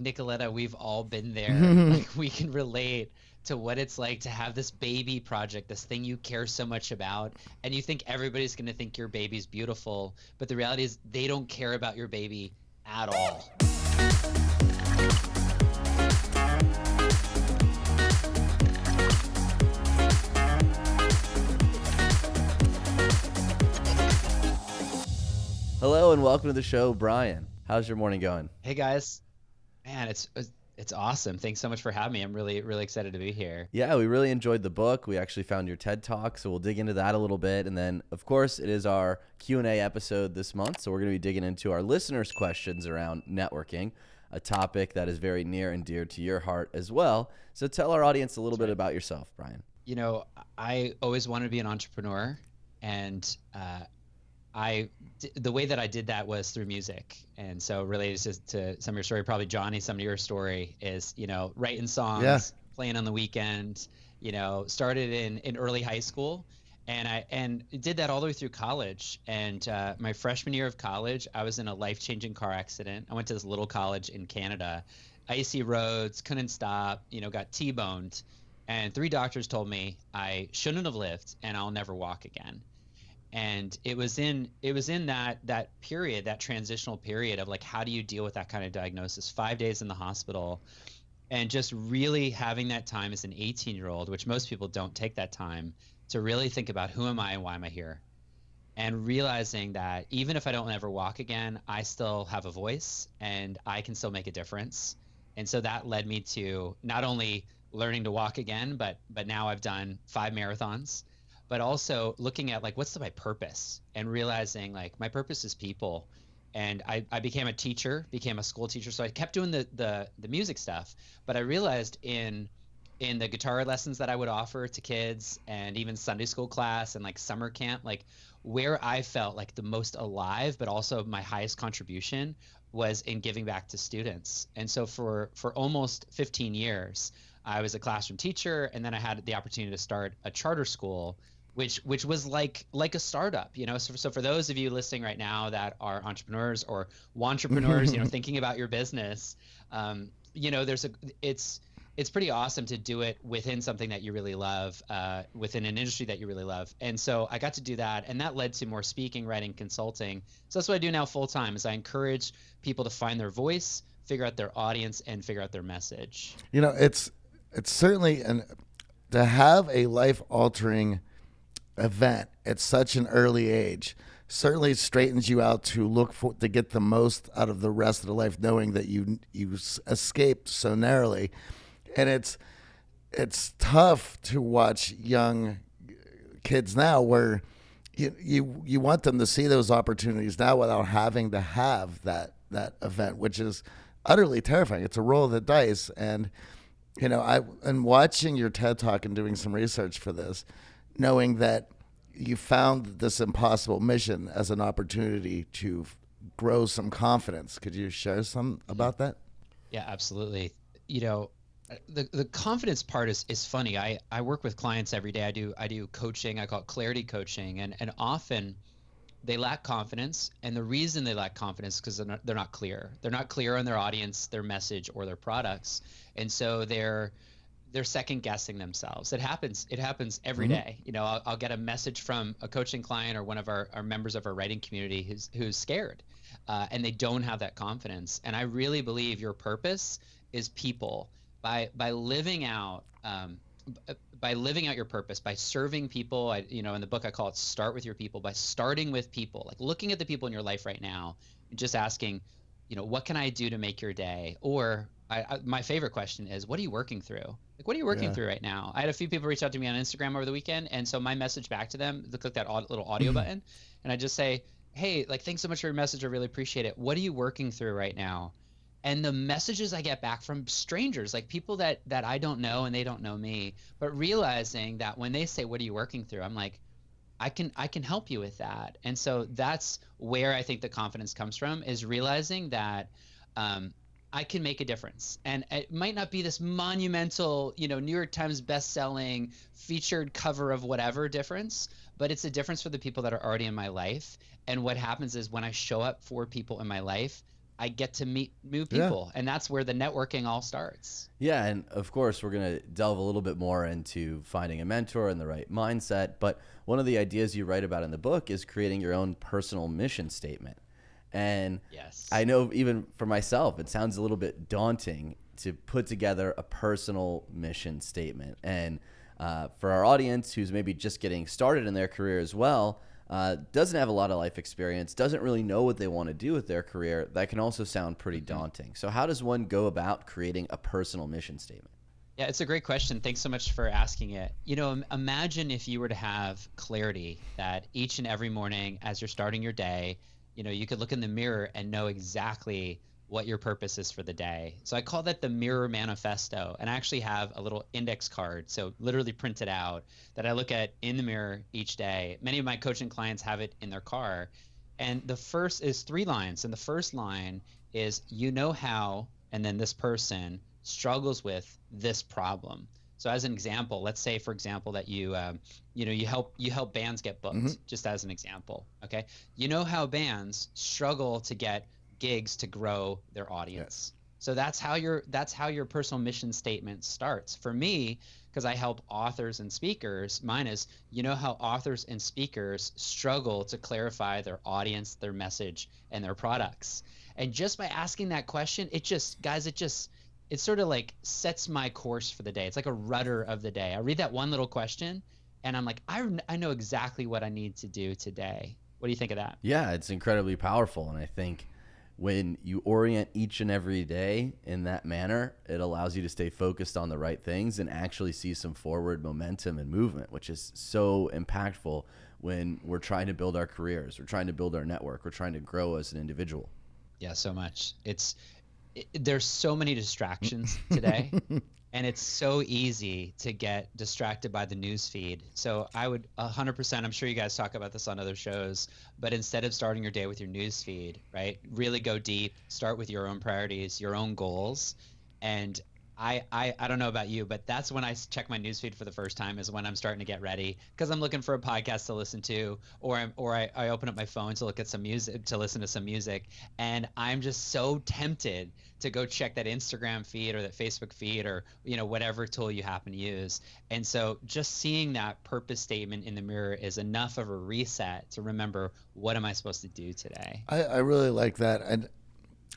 Nicoletta, we've all been there. like we can relate to what it's like to have this baby project, this thing you care so much about, and you think everybody's going to think your baby's beautiful, but the reality is they don't care about your baby at all. Hello and welcome to the show, Brian. How's your morning going? Hey guys, man, it's it's awesome. Thanks so much for having me. I'm really really excited to be here. Yeah, we really enjoyed the book. We actually found your TED Talk, so we'll dig into that a little bit, and then of course it is our Q and A episode this month, so we're going to be digging into our listeners' questions around networking, a topic that is very near and dear to your heart as well. So tell our audience a little That's bit right. about yourself, Brian. You know, I always wanted to be an entrepreneur, and uh, I the way that I did that was through music, and so related to, to, some of your story, probably Johnny, some of your story is you know writing songs, yeah. playing on the weekend. You know, started in in early high school, and I and did that all the way through college. And uh, my freshman year of college, I was in a life changing car accident. I went to this little college in Canada, icy roads, couldn't stop. You know, got T-boned, and three doctors told me I shouldn't have lived, and I'll never walk again and it was in it was in that that period that transitional period of like how do you deal with that kind of diagnosis? Five days in the hospital and just really having that time as an 18 year old which most people don't take that time to really think about who am i and why am i here? And realizing that even if i don't ever walk again i still have a voice and i can still make a difference. And so that led me to not only learning to walk again but but now i've done five marathons but also looking at like what's my purpose? And realizing like my purpose is people. And I, I became a teacher became a school teacher. So i kept doing the, the the music stuff. But i realized in in the guitar lessons that i would offer to kids and even sunday school class and like summer camp like where i felt like the most alive but also my highest contribution was in giving back to students. And so for for almost 15 years i was a classroom teacher and then i had the opportunity to start a charter school which which was like like a startup you know? So, so for those of you listening right now that are entrepreneurs or entrepreneurs you know thinking about your business um, you know there's a it's it's pretty awesome to do it within something that you really love uh, within an industry that you really love. And so i got to do that and that led to more speaking writing consulting. So that's what i do now full time is i encourage people to find their voice figure out their audience and figure out their message. You know it's it's certainly an to have a life altering event at such an early age certainly straightens you out to look for to get the most out of the rest of the life knowing that you you escaped so narrowly. And it's it's tough to watch young kids now where you you you want them to see those opportunities now without having to have that that event which is utterly terrifying. It's a roll of the dice. And you know i and watching your ted talk and doing some research for this knowing that you found this impossible mission as an opportunity to grow some confidence. Could you share some about that? Yeah, absolutely. You know, uh, the the confidence part is is funny. I I work with clients every day. I do I do coaching. I call it clarity coaching, and and often they lack confidence, and the reason they lack confidence is because they're not, they're not clear. They're not clear on their audience, their message, or their products, and so they're they're second guessing themselves. It happens. It happens every mm-hmm. day. You know, I'll, I'll, get a message from a coaching client or one of our, our members of our writing community who's who's scared, uh, and they don't have that confidence. And I really believe your purpose is people. By by living out. Um, by living out your purpose, by serving people, I, you know, in the book I call it "Start with Your People." By starting with people, like looking at the people in your life right now, and just asking, you know, what can I do to make your day? Or I, I, my favorite question is, what are you working through? Like, what are you working yeah. through right now? I had a few people reach out to me on Instagram over the weekend, and so my message back to them, they click that little audio mm-hmm. button, and I just say, "Hey, like, thanks so much for your message. I really appreciate it. What are you working through right now?" And the messages I get back from strangers, like people that that I don't know and they don't know me, but realizing that when they say, "What are you working through?" I'm like, I can I can help you with that. And so that's where I think the confidence comes from is realizing that um, I can make a difference. And it might not be this monumental, you know, New York Times best-selling featured cover of whatever difference, but it's a difference for the people that are already in my life. And what happens is when I show up for people in my life, I get to meet new Yeah. people, and that's where the networking all starts. Yeah, and of course, we're going to delve a little bit more into finding a mentor and the right mindset. But one of the ideas you write about in the book is creating your own personal mission statement. And Yes. I know even for myself, it sounds a little bit daunting to put together a personal mission statement. And uh, for our audience who's maybe just getting started in their career as well, uh, doesn't have a lot of life experience, doesn't really know what they want to do with their career, that can also sound pretty daunting. So, how does one go about creating a personal mission statement? Yeah, it's a great question. Thanks so much for asking it. You know, imagine if you were to have clarity that each and every morning as you're starting your day, you know, you could look in the mirror and know exactly what your purpose is for the day. So I call that the mirror manifesto. And I actually have a little index card, so literally printed out, that I look at in the mirror each day. Many of my coaching clients have it in their car. And the first is three lines. And the first line is, you know how, and then this person struggles with this problem. So as an example, let's say, for example, that you, um, you know, you help you help bands get booked. Mhm. Just as an example, okay? You know how bands struggle to get gigs to grow their audience. So that's how your that's how your personal mission statement starts. For me, because I help authors and speakers, mine is you know how authors and speakers struggle to clarify their audience, their message, and their products. And just by asking that question, it just guys, it just it sort of like sets my course for the day. It's like a rudder of the day. I read that one little question and I'm like, I, I know exactly what I need to do today. What do you think of that? Yeah, it's incredibly powerful. And I think when you orient each and every day in that manner, it allows you to stay focused on the right things and actually see some forward momentum and movement, which is so impactful when we're trying to build our careers, we're trying to build our network, we're trying to grow as an individual. Yeah, so much. It's it, there's so many distractions today, and it's so easy to get distracted by the news feed. So I would 100%. I'm sure you guys talk about this on other shows, but instead of starting your day with your news feed, right? Really go deep. Start with your own priorities, your own goals, and I, I, I don't know about you, but that's when I check my newsfeed for the first time is when I'm starting to get ready because I'm looking for a podcast to listen to, or I'm, or I, I open up my phone to look at some music to listen to some music, and I'm just so tempted to go check that Instagram feed or that Facebook feed or you know whatever tool you happen to use. And so just seeing that purpose statement in the mirror is enough of a reset to remember what am I supposed to do today. I, I really like that. And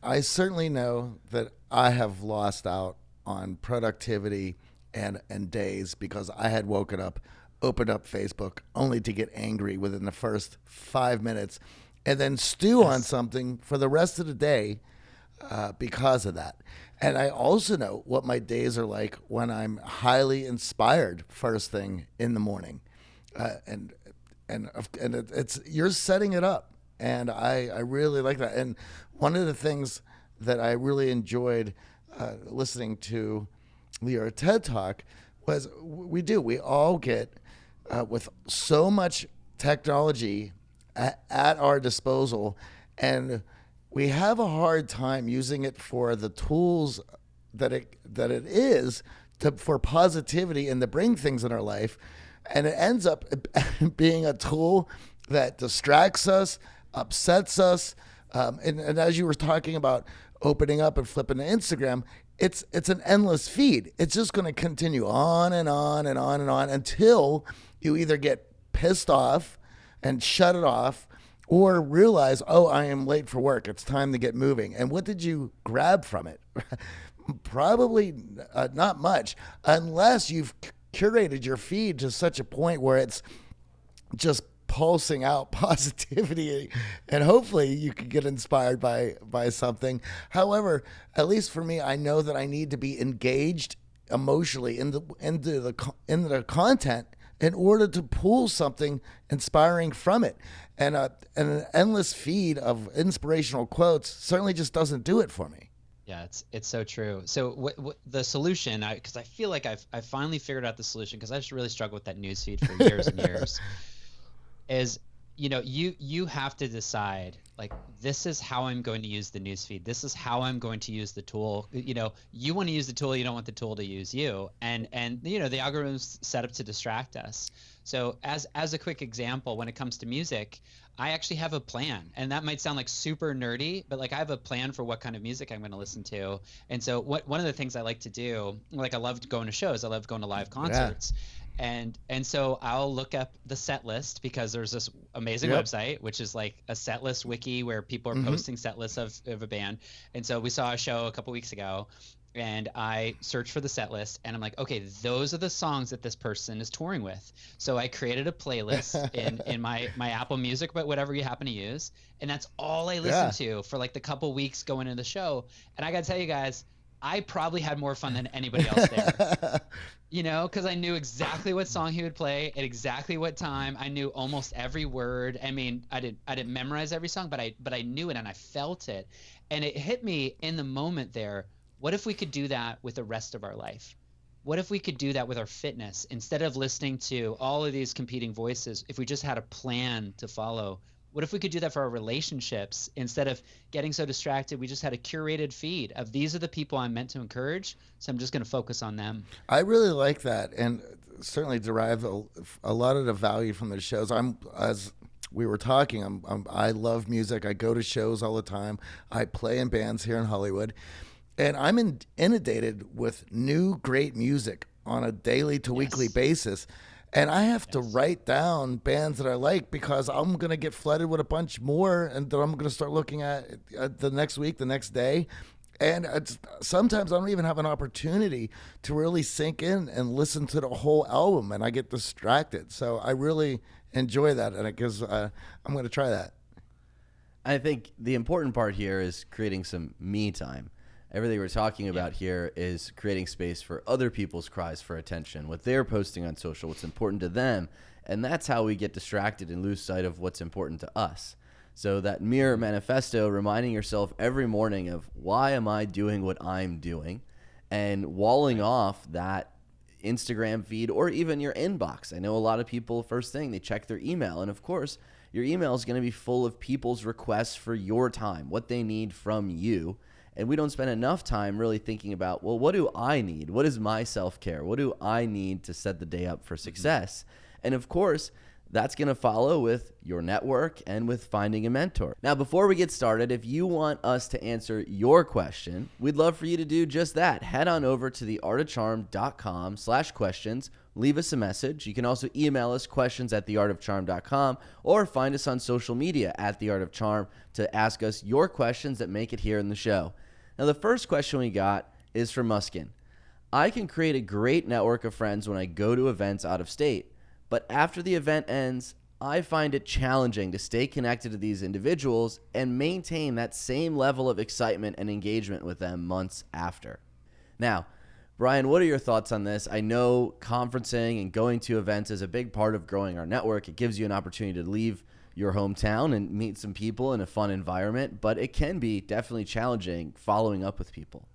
I certainly know that I have lost out on productivity and, and days because I had woken up, opened up Facebook only to get angry within the first five minutes and then stew on something for the rest of the day uh, because of that. And I also know what my days are like when I'm highly inspired first thing in the morning. Uh, and and and it, it's you're setting it up, and I I really like that. And one of the things that I really enjoyed uh, listening to your TED talk was we do we all get uh, with so much technology at, at our disposal, and we have a hard time using it for the tools that it that it is to for positivity and to bring things in our life and it ends up being a tool that distracts us upsets us um, and, and as you were talking about opening up and flipping to instagram it's it's an endless feed it's just going to continue on and on and on and on until you either get pissed off and shut it off or realize, oh, I am late for work. It's time to get moving. And what did you grab from it? Probably uh, not much, unless you've curated your feed to such a point where it's just pulsing out positivity and hopefully you could get inspired by by something however at least for me i know that i need to be engaged emotionally in the into the into the content in order to pull something inspiring from it and a, and an endless feed of inspirational quotes certainly just doesn't do it for me Yeah, it's it's so true. So what, what the solution? I because I feel like I've I finally figured out the solution because I just really struggled with that news feed for years and years. Is you know you you have to decide like this is how I'm going to use the news feed. This is how I'm going to use the tool. You know you want to use the tool. You don't want the tool to use you. And and you know the algorithm's set up to distract us. So as as a quick example, when it comes to music, I actually have a plan, and that might sound like super nerdy, but like I have a plan for what kind of music I'm going to listen to. And so what one of the things I like to do, like I love going to shows, I love going to live concerts. Yeah and and so I'll look up the set list because there's this amazing yep. website which is like a set list wiki where people are mm-hmm. posting set lists of, of a band. And so we saw a show a couple weeks ago and I searched for the set list and I'm like, okay, those are the songs that this person is touring with. So I created a playlist in, in my, my Apple Music, but whatever you happen to use. And that's all I listened yeah. to for like the couple weeks going into the show. And I got to tell you guys, I probably had more fun than anybody else there. you know, because I knew exactly what song he would play at exactly what time. I knew almost every word. I mean, I didn't I didn't memorize every song, but I but I knew it and I felt it. And it hit me in the moment there what if we could do that with the rest of our life? What if we could do that with our fitness instead of listening to all of these competing voices? If we just had a plan to follow, what if we could do that for our relationships instead of getting so distracted? We just had a curated feed of these are the people I'm meant to encourage, so I'm just going to focus on them. I really like that, and certainly derive a, a lot of the value from the shows. I'm as we were talking. I'm, I'm, I love music. I go to shows all the time. I play in bands here in Hollywood and I'm in, inundated with new great music on a daily to yes. weekly basis. And I have yes. to write down bands that I like because I'm going to get flooded with a bunch more and that I'm going to start looking at, at the next week, the next day. And sometimes I don't even have an opportunity to really sink in and listen to the whole album, and I get distracted. So I really enjoy that, and because uh, I'm going to try that. I think the important part here is creating some me time everything we're talking about yeah. here is creating space for other people's cries for attention, what they're posting on social, what's important to them. And that's how we get distracted and lose sight of what's important to us. So that mirror manifesto, reminding yourself every morning of why am I doing what I'm doing, and walling off that Instagram feed or even your inbox. I know a lot of people first thing they check their email, and of course, your email is going to be full of people's requests for your time, what they need from you and we don't spend enough time really thinking about well what do i need what is my self-care what do i need to set the day up for mm-hmm. success mm-hmm. and of course that's going to follow with your network and with finding a mentor. Now, before we get started, if you want us to answer your question, we'd love for you to do just that. Head on over to theartofcharm.com slash questions. Leave us a message. You can also email us questions at theartofcharm.com or find us on social media at theartofcharm to ask us your questions that make it here in the show. Now, the first question we got is from Muskin. I can create a great network of friends when I go to events out of state, but after the event ends, I find it challenging to stay connected to these individuals and maintain that same level of excitement and engagement with them months after. Now, Brian, what are your thoughts on this? I know conferencing and going to events is a big part of growing our network. It gives you an opportunity to leave your hometown and meet some people in a fun environment, but it can be definitely challenging following up with people.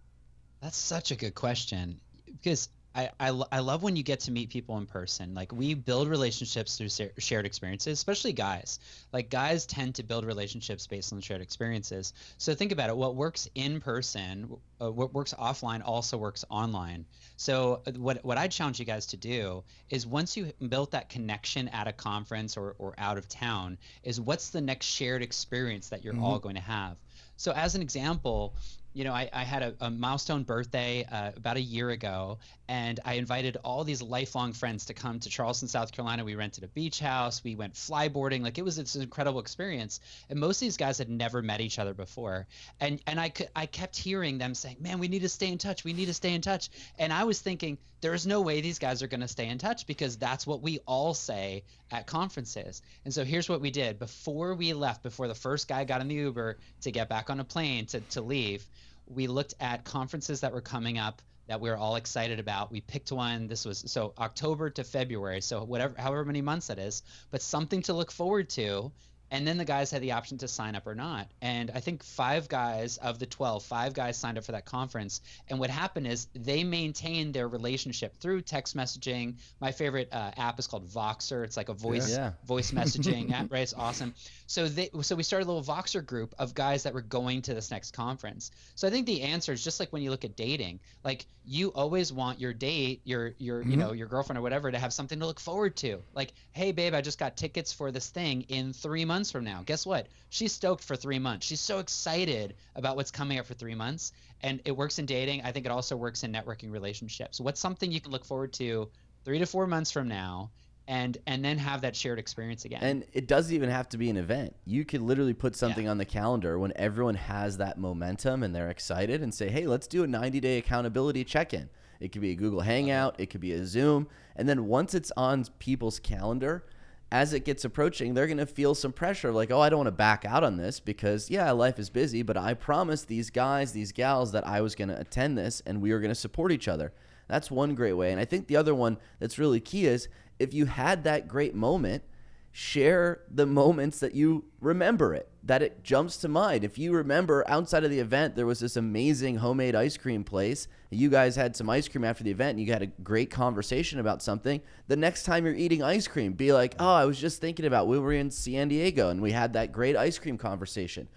That's such a good question because I, I, I love when you get to meet people in person. Like we build relationships through shared experiences, especially guys. Like guys tend to build relationships based on shared experiences. So think about it. What works in person, uh, what works offline, also works online. So uh, what what I challenge you guys to do is once you built that connection at a conference or or out of town, is what's the next shared experience that you're mm-hmm. all going to have. So as an example, you know, I, I had a, a, milestone birthday uh, about a year ago, and I invited all these lifelong friends to come to Charleston, South Carolina. We rented a beach house, we went flyboarding, like it was an incredible experience. And most of these guys had never met each other before, and and I could I kept hearing them saying, "Man, we need to stay in touch. We need to stay in touch." And I was thinking, there is no way these guys are going to stay in touch because that's what we all say at conferences. And so here's what we did before we left, before the first guy got in the Uber to get back on a plane to to leave we looked at conferences that were coming up that we were all excited about. We picked one. This was so October to February, so whatever, however many months that is, but something to look forward to. And then the guys had the option to sign up or not. And I think five guys of the 12, five guys signed up for that conference. And what happened is they maintained their relationship through text messaging. My favorite uh, app is called Voxer. It's like a voice Yeah. voice messaging app, right? It's awesome. So they so we started a little Voxer group of guys that were going to this next conference. So I think the answer is just like when you look at dating, like you always want your date, your your you know your girlfriend or whatever, to have something to look forward to. Like, hey babe, I just got tickets for this thing in three months from now. Guess what? She's stoked for three months. She's so excited about what's coming up for three months. And it works in dating. I think it also works in networking relationships. What's something you can look forward to three to four months from now? And, and then have that shared experience again. And it doesn't even have to be an event. You could literally put something on the calendar when everyone has that momentum and they're excited and say, hey, let's do a 90 day accountability check in. It could be a Google Hangout, it could be a Zoom. And then once it's on people's calendar, as it gets approaching, they're going to feel some pressure like, oh, I don't want to back out on this because, yeah, life is busy, but I promised these guys, these gals that I was going to attend this and we were going to support each other. That's one great way. And I think the other one that's really key is if you had that great moment, share the moments that you remember it, that it jumps to mind. If you remember outside of the event, there was this amazing homemade ice cream place. You guys had some ice cream after the event and you had a great conversation about something. The next time you're eating ice cream, be like, oh, I was just thinking about when we were in San Diego and we had that great ice cream conversation.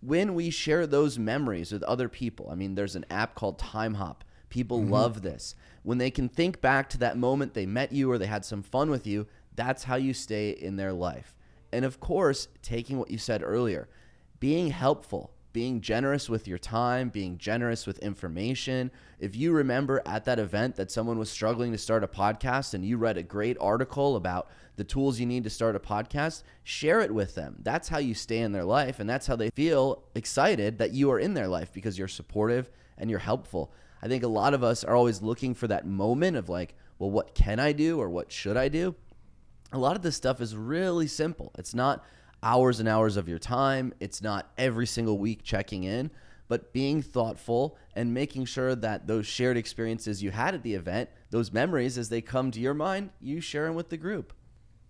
When we share those memories with other people, I mean, there's an app called Timehop. People mm-hmm. love this. When they can think back to that moment they met you or they had some fun with you, that's how you stay in their life. And of course, taking what you said earlier, being helpful, being generous with your time, being generous with information. If you remember at that event that someone was struggling to start a podcast and you read a great article about the tools you need to start a podcast, share it with them. That's how you stay in their life. And that's how they feel excited that you are in their life because you're supportive and you're helpful. I think a lot of us are always looking for that moment of like, well, what can I do or what should I do? A lot of this stuff is really simple. It's not hours and hours of your time, it's not every single week checking in, but being thoughtful and making sure that those shared experiences you had at the event, those memories as they come to your mind, you share them with the group.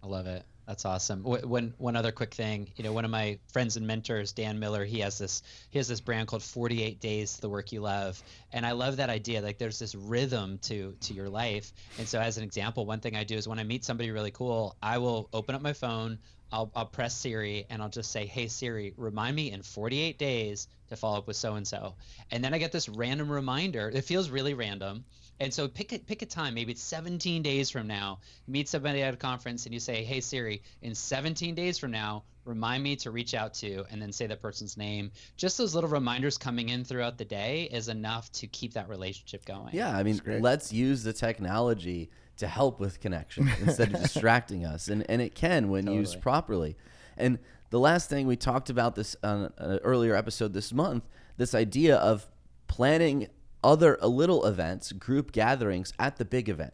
I love it. That's awesome. One one other quick thing, you know, one of my friends and mentors, Dan Miller, he has this he has this brand called 48 Days the Work You Love, and I love that idea. Like, there's this rhythm to to your life. And so, as an example, one thing I do is when I meet somebody really cool, I will open up my phone, I'll I'll press Siri, and I'll just say, Hey Siri, remind me in 48 days to follow up with so and so, and then I get this random reminder. It feels really random. And so pick a, pick a time, maybe it's 17 days from now. You meet somebody at a conference and you say, "Hey Siri, in 17 days from now, remind me to reach out to," and then say that person's name. Just those little reminders coming in throughout the day is enough to keep that relationship going. Yeah, I mean, let's use the technology to help with connection instead of distracting us, and and it can when used properly. And the last thing we talked about this on an earlier episode this month, this idea of planning other little events, group gatherings at the big event.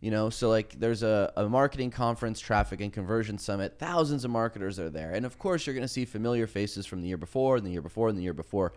You know, so like there's a, a marketing conference, traffic and conversion summit. Thousands of marketers are there. And of course, you're going to see familiar faces from the year before, and the year before, and the year before.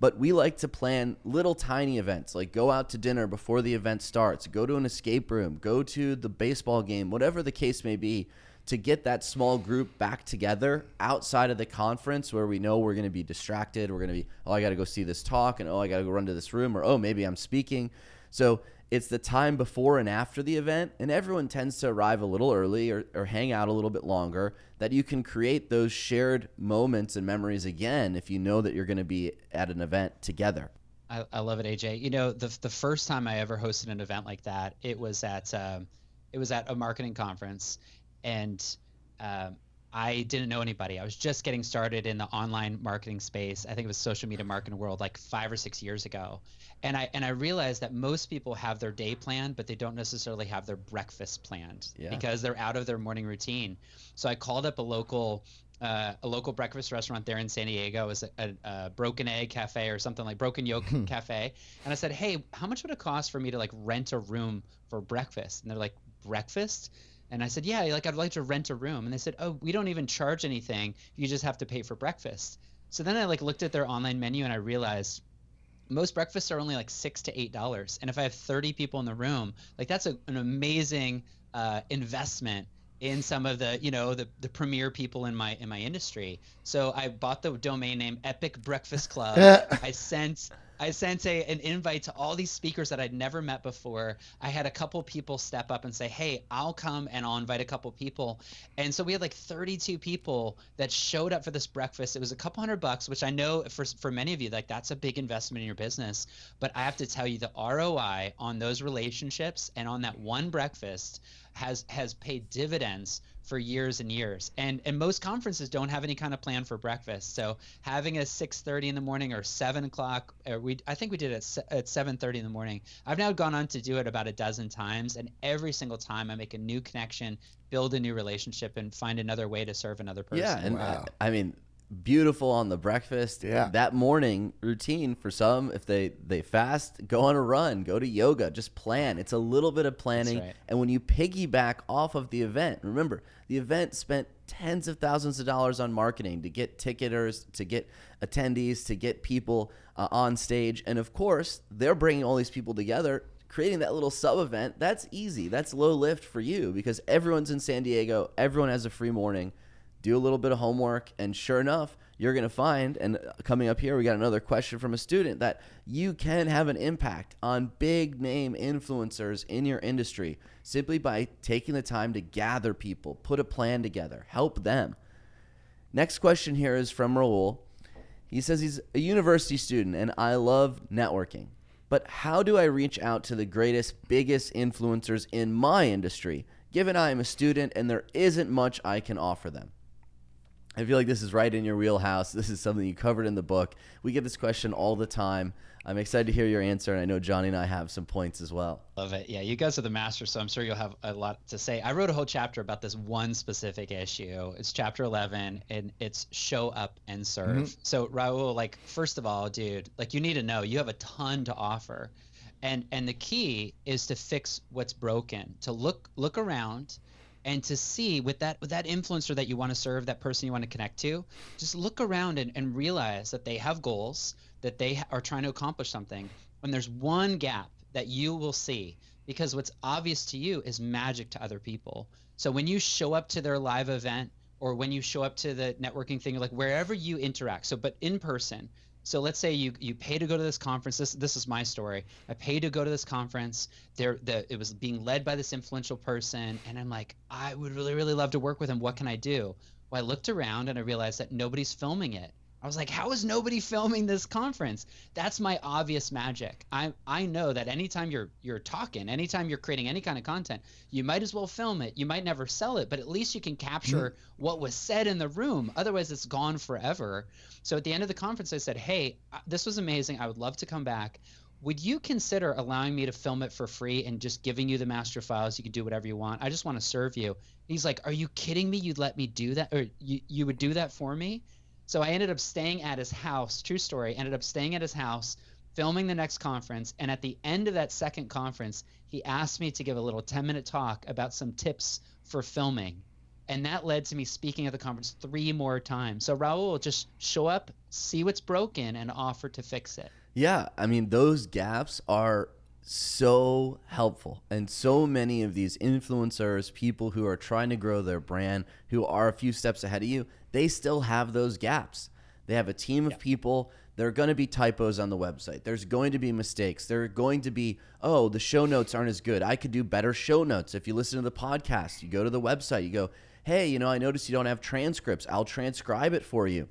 But we like to plan little tiny events, like go out to dinner before the event starts, go to an escape room, go to the baseball game, whatever the case may be, to get that small group back together outside of the conference where we know we're going to be distracted. We're going to be, oh, I got to go see this talk, and oh, I got to go run to this room, or oh, maybe I'm speaking. So it's the time before and after the event, and everyone tends to arrive a little early or, or hang out a little bit longer. That you can create those shared moments and memories again if you know that you're going to be at an event together. I, I love it, AJ. You know, the the first time I ever hosted an event like that, it was at um, it was at a marketing conference, and um, I didn't know anybody. I was just getting started in the online marketing space. I think it was social media marketing world like five or six years ago, and I and I realized that most people have their day planned, but they don't necessarily have their breakfast planned Yeah. because they're out of their morning routine. So I called up a local uh, a local breakfast restaurant there in San Diego. It was a, a, a Broken Egg Cafe or something like Broken Yolk Cafe. And I said, hey, how much would it cost for me to like rent a room for breakfast? And they're like, breakfast? And I said, yeah, like I'd like to rent a room. And they said, oh, we don't even charge anything. You just have to pay for breakfast. So then I like looked at their online menu and I realized most breakfasts are only like six to eight dollars and if i have 30 people in the room like that's a, an amazing uh, investment in some of the you know the the premier people in my in my industry. So I bought the domain name Epic Breakfast Club. I sent I sent a, an invite to all these speakers that I'd never met before. I had a couple people step up and say, "Hey, I'll come and I'll invite a couple people." And so we had like 32 people that showed up for this breakfast. It was a couple hundred bucks, which I know for for many of you like that's a big investment in your business, but I have to tell you the ROI on those relationships and on that one breakfast has has paid dividends for years and years. And and most conferences don't have any kind of plan for breakfast. So having a 6:30 in the morning or 7 o'clock, or we I think we did it at, at 7:30 in the morning. I've now gone on to do it about a dozen times, and every single time I make a new connection, build a new relationship, and find another way to serve another person. Yeah, and Wow. Uh, I, I mean, beautiful on the breakfast. Yeah. That morning routine for some, if they they fast, go on a run, go to yoga, just plan. It's a little bit of planning, right. and when you piggyback off of the event, remember the event spent tens of thousands of dollars on marketing to get ticketers, to get attendees, to get people uh, on stage, and of course they're bringing all these people together creating that little sub event, that's easy. That's low lift for you because everyone's in San Diego. Everyone has a free morning. Do a little bit of homework, and sure enough, you're going to find. And uh, coming up here, we got another question from a student that you can have an impact on big name influencers in your industry simply by taking the time to gather people, put a plan together, help them. Next question here is from Raul. He says he's a university student and I love networking. But how do I reach out to the greatest, biggest influencers in my industry, given I am a student and there isn't much I can offer them? I feel like this is right in your wheelhouse. This is something you covered in the book. We get this question all the time. I'm excited to hear your answer, and I know Johnny and I have some points as well. Love it. Yeah, you guys are the masters, so I'm sure you'll have a lot to say. I wrote a whole chapter about this one specific issue. It's chapter 11, and it's show up and serve. Mm-hmm. So Raul, like, first of all, dude, like, you need to know you have a ton to offer, and and the key is to fix what's broken. To look look around, and to see with that with that influencer that you want to serve, that person you want to connect to, just look around and, and realize that they have goals, that they are trying to accomplish something. When there's one gap that you will see, because what's obvious to you is magic to other people. So when you show up to their live event or when you show up to the networking thing, like wherever you interact, so but in person. So let's say you you pay to go to this conference. This this is my story. I paid to go to this conference. There the it was being led by this influential person, and I'm like, I would really really love to work with him. What can I do? Well, I looked around and I realized that nobody's filming it. I was like, how is nobody filming this conference? That's my obvious magic. I I know that anytime you're you're talking, anytime you're creating any kind of content, you might as well film it. You might never sell it, but at least you can capture what was said in the room. Otherwise, it's gone forever. So at the end of the conference, I said, "Hey, uh, this was amazing. I would love to come back. Would you consider allowing me to film it for free and just giving you the master files? You can do whatever you want. I just want to serve you." He's like, "Are you kidding me? You'd let me do that, or you you would do that for me?" So I ended up staying at his house. True story. Ended up staying at his house, filming the next conference. And at the end of that second conference, he asked me to give a little 10 minute talk about some tips for filming. And that led to me speaking at the conference three more times. So Raul, just show up, see what's broken, and offer to fix it. Yeah, I mean those gaps are so helpful. And so many of these influencers, people who are trying to grow their brand, who are a few steps ahead of you, they still have those gaps. They have a team of people. There are going to be typos on the website. There's going to be mistakes. There are going to be, oh, the show notes aren't as good. I could do better show notes. If you listen to the podcast, you go to the website, you go, hey, you know, I noticed you don't have transcripts. I'll transcribe it for you.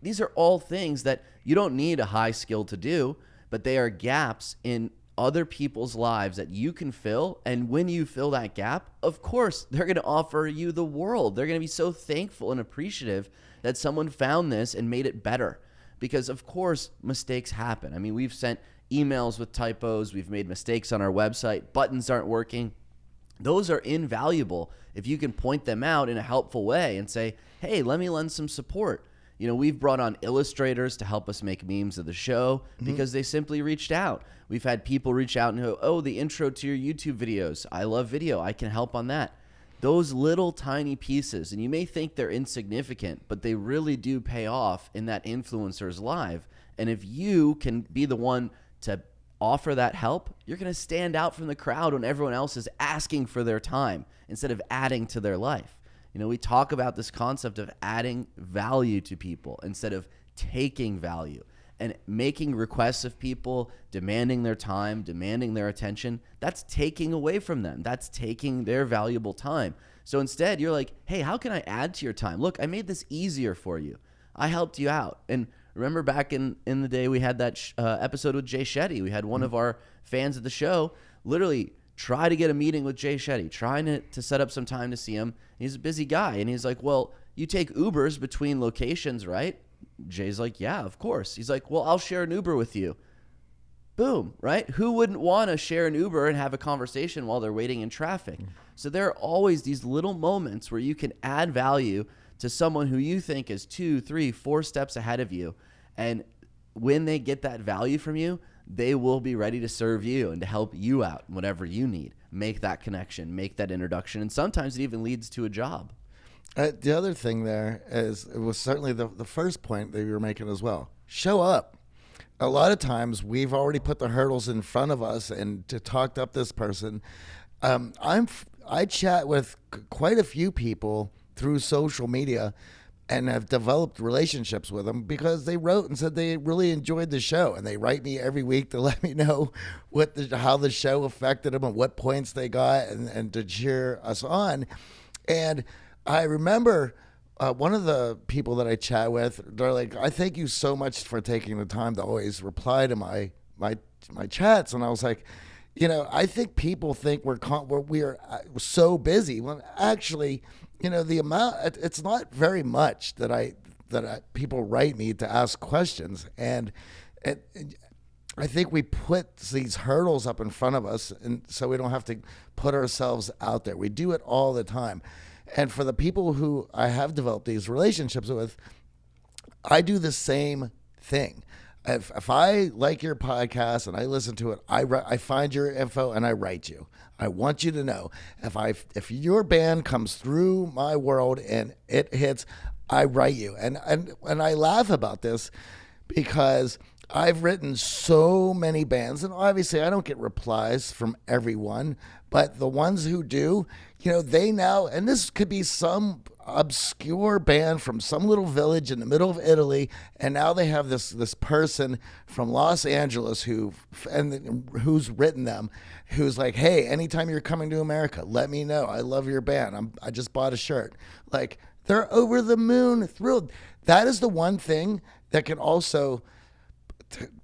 These are all things that you don't need a high skill to do, but they are gaps in other people's lives that you can fill. And when you fill that gap, of course, they're going to offer you the world. They're going to be so thankful and appreciative that someone found this and made it better. Because, of course, mistakes happen. I mean, we've sent emails with typos, we've made mistakes on our website, buttons aren't working. Those are invaluable if you can point them out in a helpful way and say, hey, let me lend some support. You know, we've brought on illustrators to help us make memes of the show mm-hmm. because they simply reached out. We've had people reach out and go, oh, the intro to your YouTube videos. I love video. I can help on that. Those little tiny pieces, and you may think they're insignificant, but they really do pay off in that influencer's life. And if you can be the one to offer that help, you're going to stand out from the crowd when everyone else is asking for their time instead of adding to their life. You know, we talk about this concept of adding value to people instead of taking value and making requests of people, demanding their time, demanding their attention. That's taking away from them. That's taking their valuable time. So instead, you're like, hey, how can I add to your time? Look, I made this easier for you. I helped you out. And remember back in, in the day, we had that uh, episode with Jay Shetty. We had one mm-hmm. of our fans of the show literally try to get a meeting with Jay Shetty, trying to, to set up some time to see him. He's a busy guy. And he's like, Well, you take Ubers between locations, right? Jay's like, Yeah, of course. He's like, Well, I'll share an Uber with you. Boom, right? Who wouldn't want to share an Uber and have a conversation while they're waiting in traffic? Mm. So there are always these little moments where you can add value to someone who you think is two, three, four steps ahead of you. And when they get that value from you, they will be ready to serve you and to help you out whatever you need. Make that connection, make that introduction, and sometimes it even leads to a job. Uh, the other thing there is it was certainly the, the first point that you were making as well. Show up. A lot of times we've already put the hurdles in front of us and to talk up this person. Um, I'm I chat with quite a few people through social media and have developed relationships with them because they wrote and said they really enjoyed the show. And they write me every week to let me know what the, how the show affected them and what points they got and, and to cheer us on. And i remember uh, one of the people that i chat with they're like i thank you so much for taking the time to always reply to my my my chats. And i was like you know i think people think we're con- we're, we are uh, so busy. When actually you know the amount it's not very much that i that I, people write me to ask questions. And it, it, i think we put these hurdles up in front of us and so we don't have to put ourselves out there. We do it all the time. And for the people who i have developed these relationships with i do the same thing if, if I like your podcast and I listen to it, I, I find your info and I write you. I want you to know if I if your band comes through my world and it hits, I write you. And and and I laugh about this because I've written so many bands, and obviously I don't get replies from everyone, but the ones who do, you know, they now, and this could be some obscure band from some little village in the middle of Italy, and now they have this this person from Los Angeles who and who's written them, who's like, hey, anytime you're coming to America, let me know. I love your band. I'm I just bought a shirt. Like they're over the moon, thrilled. That is the one thing that can also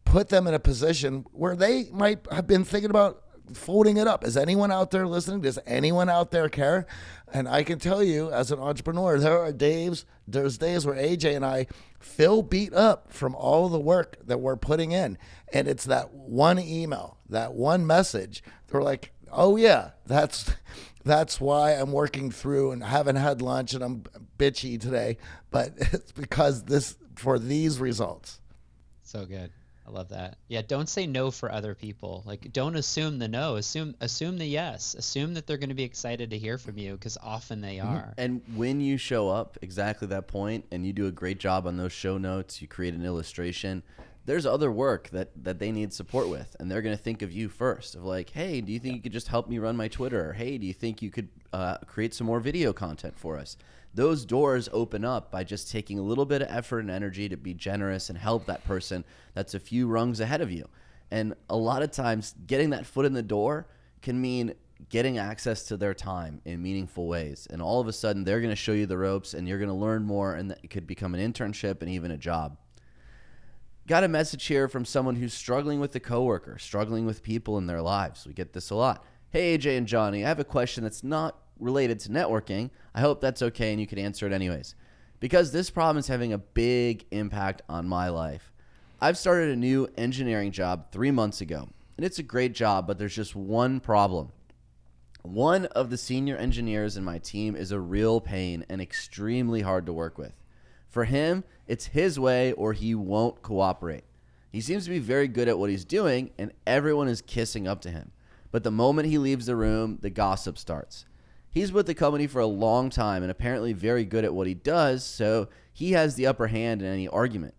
put them in a position where they might have been thinking about folding it up. Is anyone out there listening? Does anyone out there care? And I can tell you, as an entrepreneur, there are days, there's days where AJ and I feel beat up from all the work that we're putting in. And it's that one email, that one message. They're like, oh yeah, that's that's why I'm working through and haven't had lunch and I'm bitchy today. But it's because this for these results. So good. I love that. Yeah, don't say no for other people. Like don't assume the no. Assume assume the yes. Assume that they're going to be excited to hear from you because often they mm-hmm. are. And when you show up, exactly that point, and you do a great job on those show notes, you create an illustration. There's other work that that they need support with, and they're going to think of you first. Of like, hey, do you think you could just help me run my Twitter? Or, hey, do you think you could uh, create some more video content for us? Those doors open up by just taking a little bit of effort and energy to be generous and help that person that's a few rungs ahead of you. And a lot of times, getting that foot in the door can mean getting access to their time in meaningful ways. And all of a sudden, they're going to show you the ropes and you're going to learn more, and it could become an internship and even a job. Got a message here from someone who's struggling with a coworker, struggling with people in their lives. We get this a lot. Hey, AJ and Johnny, I have a question that's not related to networking, I hope that's okay and you can answer it anyways. Because this problem is having a big impact on my life. I've started a new engineering job three months ago, and it's a great job, but there's just one problem. One of the senior engineers in my team is a real pain and extremely hard to work with. For him, it's his way or he won't cooperate. He seems to be very good at what he's doing, and everyone is kissing up to him. But the moment he leaves the room, the gossip starts. He's with the company for a long time and apparently very good at what he does, so he has the upper hand in any argument.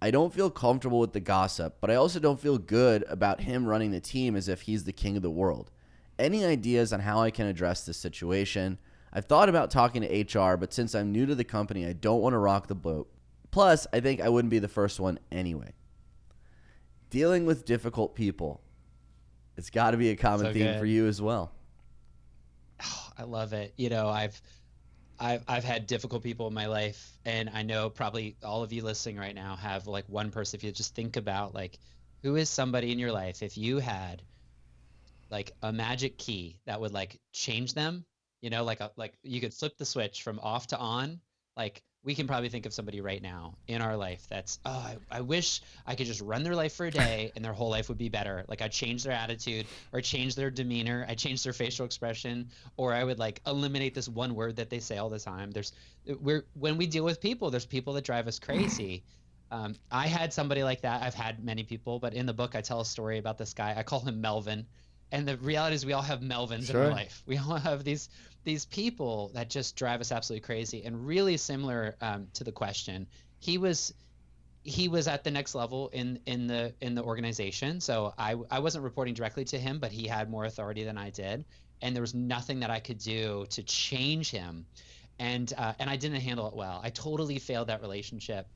I don't feel comfortable with the gossip, but I also don't feel good about him running the team as if he's the king of the world. Any ideas on how I can address this situation? I've thought about talking to HR, but since I'm new to the company, I don't want to rock the boat. Plus, I think I wouldn't be the first one anyway. Dealing with difficult people. It's got to be a common So theme good. for you as well. I love it. You know, I've I've I've had difficult people in my life and I know probably all of you listening right now have like one person if you just think about like who is somebody in your life if you had like a magic key that would like change them, you know, like a like you could flip the switch from off to on, like we can probably think of somebody right now in our life that's oh I, I wish i could just run their life for a day and their whole life would be better. Like i'd change their attitude or change their demeanor i'd change their facial expression or i would like eliminate this one word that they say all the time. There's we're when we deal with people there's people that drive us crazy. Um, i had somebody like that. I've had many people but in the book i tell a story about this guy. I call him melvin and the reality is we all have melvins in our life. We all have these these people that just drive us absolutely crazy. And really similar um, to the question he was he was at the next level in in the in the organization. So I, I wasn't reporting directly to him but he had more authority than i did. And there was nothing that i could do to change him. And uh, and i didn't handle it well. I totally failed that relationship.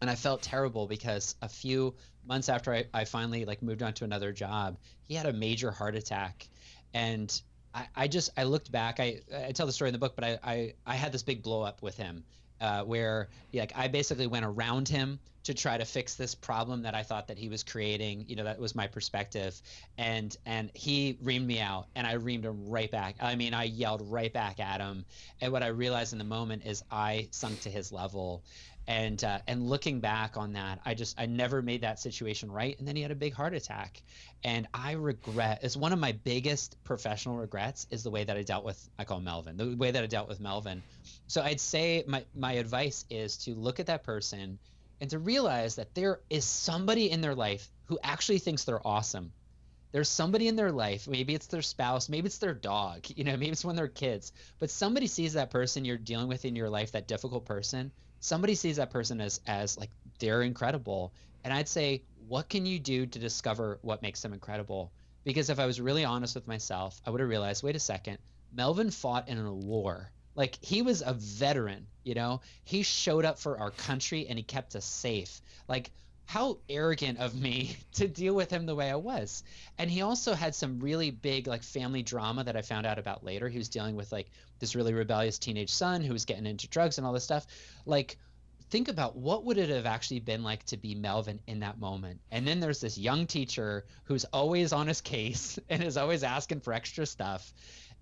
And i felt terrible because a few months after I, I finally like moved on to another job he had a major heart attack and I, I just I looked back. I, I tell the story in the book, but I, I, I had this big blow up with him, uh, where like I basically went around him to try to fix this problem that I thought that he was creating. You know, that was my perspective, and and he reamed me out, and I reamed him right back. I mean, I yelled right back at him, and what I realized in the moment is I sunk to his level. And uh, and looking back on that, I just I never made that situation right. And then he had a big heart attack, and I regret is one of my biggest professional regrets is the way that I dealt with I call Melvin the way that I dealt with Melvin. So I'd say my my advice is to look at that person and to realize that there is somebody in their life who actually thinks they're awesome. There's somebody in their life, maybe it's their spouse, maybe it's their dog, you know, maybe it's when they're kids, but somebody sees that person you're dealing with in your life, that difficult person, somebody sees that person as as like they're incredible. And I'd say, what can you do to discover what makes them incredible? Because if I was really honest with myself, I would have realized, wait a second, Melvin fought in a war. Like he was a veteran, you know? He showed up for our country and he kept us safe. Like how arrogant of me to deal with him the way I was. And he also had some really big like family drama that I found out about later. He was dealing with like this really rebellious teenage son who was getting into drugs and all this stuff. Like think about what would it have actually been like to be Melvin in that moment. And then there's this young teacher who's always on his case and is always asking for extra stuff.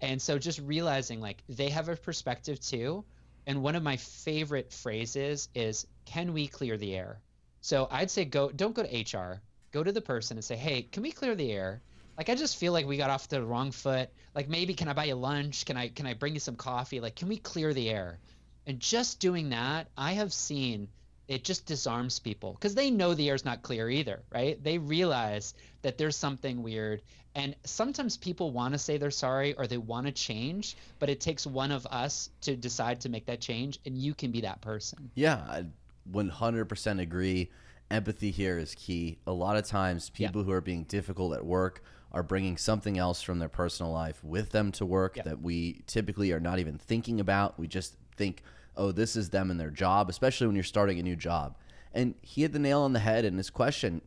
And so just realizing like they have a perspective too. And one of my favorite phrases is can we clear the air? So I'd say go don't go to HR. Go to the person and say, "Hey, can we clear the air?" Like I just feel like we got off the wrong foot. Like maybe can I buy you lunch? Can I can I bring you some coffee? Like can we clear the air? And just doing that, I have seen it just disarms people because they know the air's not clear either, right? They realize that there's something weird. And sometimes people want to say they're sorry or they want to change, but it takes one of us to decide to make that change, and you can be that person. Yeah, 100% agree. Empathy here is key. A lot of times, Yeah. people who are being difficult at work are bringing something else from their personal life with them to work Yeah. that we typically are not even thinking about. We just think, oh, this is them and their job, especially when you're starting a new job. And he hit the nail on the head in his question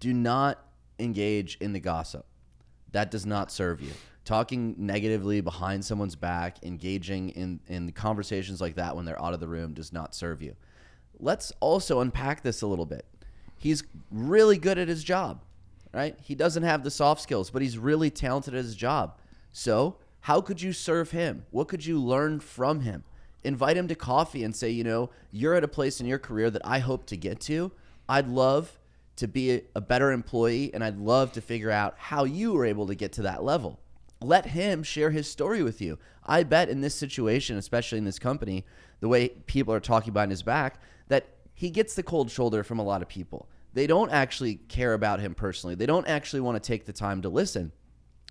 do not engage in the gossip. That does not serve you. Talking negatively behind someone's back, engaging in, in conversations like that when they're out of the room does not serve you. Let's also unpack this a little bit. He's really good at his job, right? He doesn't have the soft skills, but he's really talented at his job. So, how could you serve him? What could you learn from him? Invite him to coffee and say, you know, you're at a place in your career that I hope to get to. I'd love to be a, better employee and I'd love to figure out how you were able to get to that level. Let him share his story with you. I bet in this situation, especially in this company, the way people are talking behind his back, that he gets the cold shoulder from a lot of people. They don't actually care about him personally. They don't actually want to take the time to listen.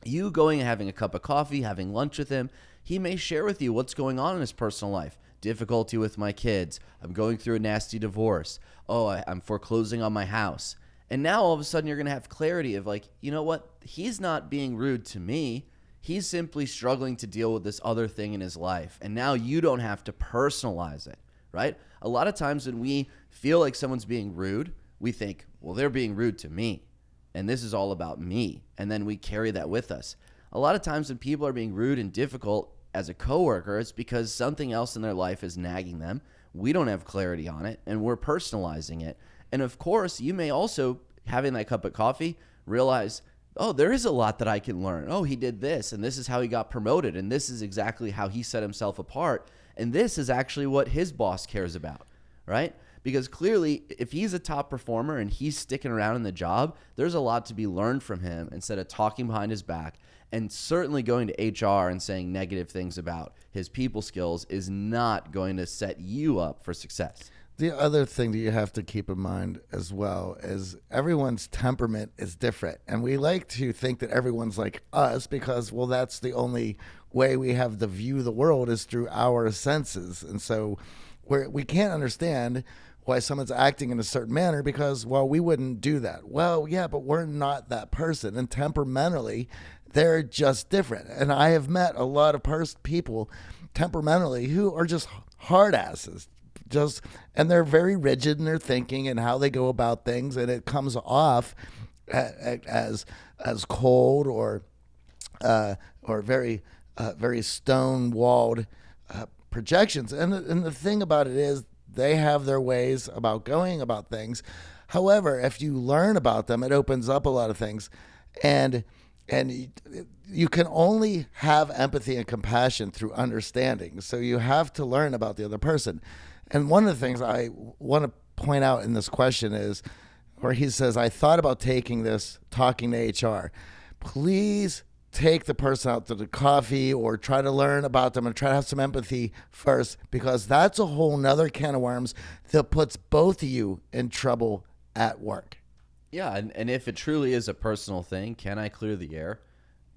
You going and having a cup of coffee, having lunch with him, he may share with you what's going on in his personal life. difficulty with my kids. I'm going through a nasty divorce. Oh, I, I'm foreclosing on my house. And now all of a sudden you're going to have clarity of like, you know what? He's not being rude to me. He's simply struggling to deal with this other thing in his life. And now you don't have to personalize it, right? A lot of times when we feel like someone's being rude, we think, well, they're being rude to me. And this is all about me. And then we carry that with us. A lot of times when people are being rude and difficult as a coworker, it's because something else in their life is nagging them. We don't have clarity on it and we're personalizing it. And of course, you may also, having that cup of coffee, realize, oh, there is a lot that I can learn. Oh, he did this, and this is how he got promoted, and this is exactly how he set himself apart. And this is actually what his boss cares about, right? Because clearly, if he's a top performer and he's sticking around in the job, there's a lot to be learned from him instead of talking behind his back. And certainly going to HR and saying negative things about his people skills is not going to set you up for success. The other thing that you have to keep in mind as well is everyone's temperament is different. And we like to think that everyone's like us because, well, that's the only way we have to view the world is through our senses. And so we're, we can't understand why someone's acting in a certain manner because, well, we wouldn't do that. Well, yeah, but we're not that person. And temperamentally, they're just different. And I have met a lot of pers- people temperamentally who are just hard asses just and they're very rigid in their thinking and how they go about things and it comes off as as cold or uh, or very uh, very stone walled uh, projections. And and the thing about it is they have their ways about going about things. However if you learn about them it opens up a lot of things. And and you can only have empathy and compassion through understanding. So you have to learn about the other person. And one of the things I want to point out in this question is where he says, I thought about taking this, talking to HR. Please take the person out to the coffee or try to learn about them and try to have some empathy first because that's a whole nother can of worms that puts both of you in trouble at work. Yeah, and, and if it truly is a personal thing, can I clear the air?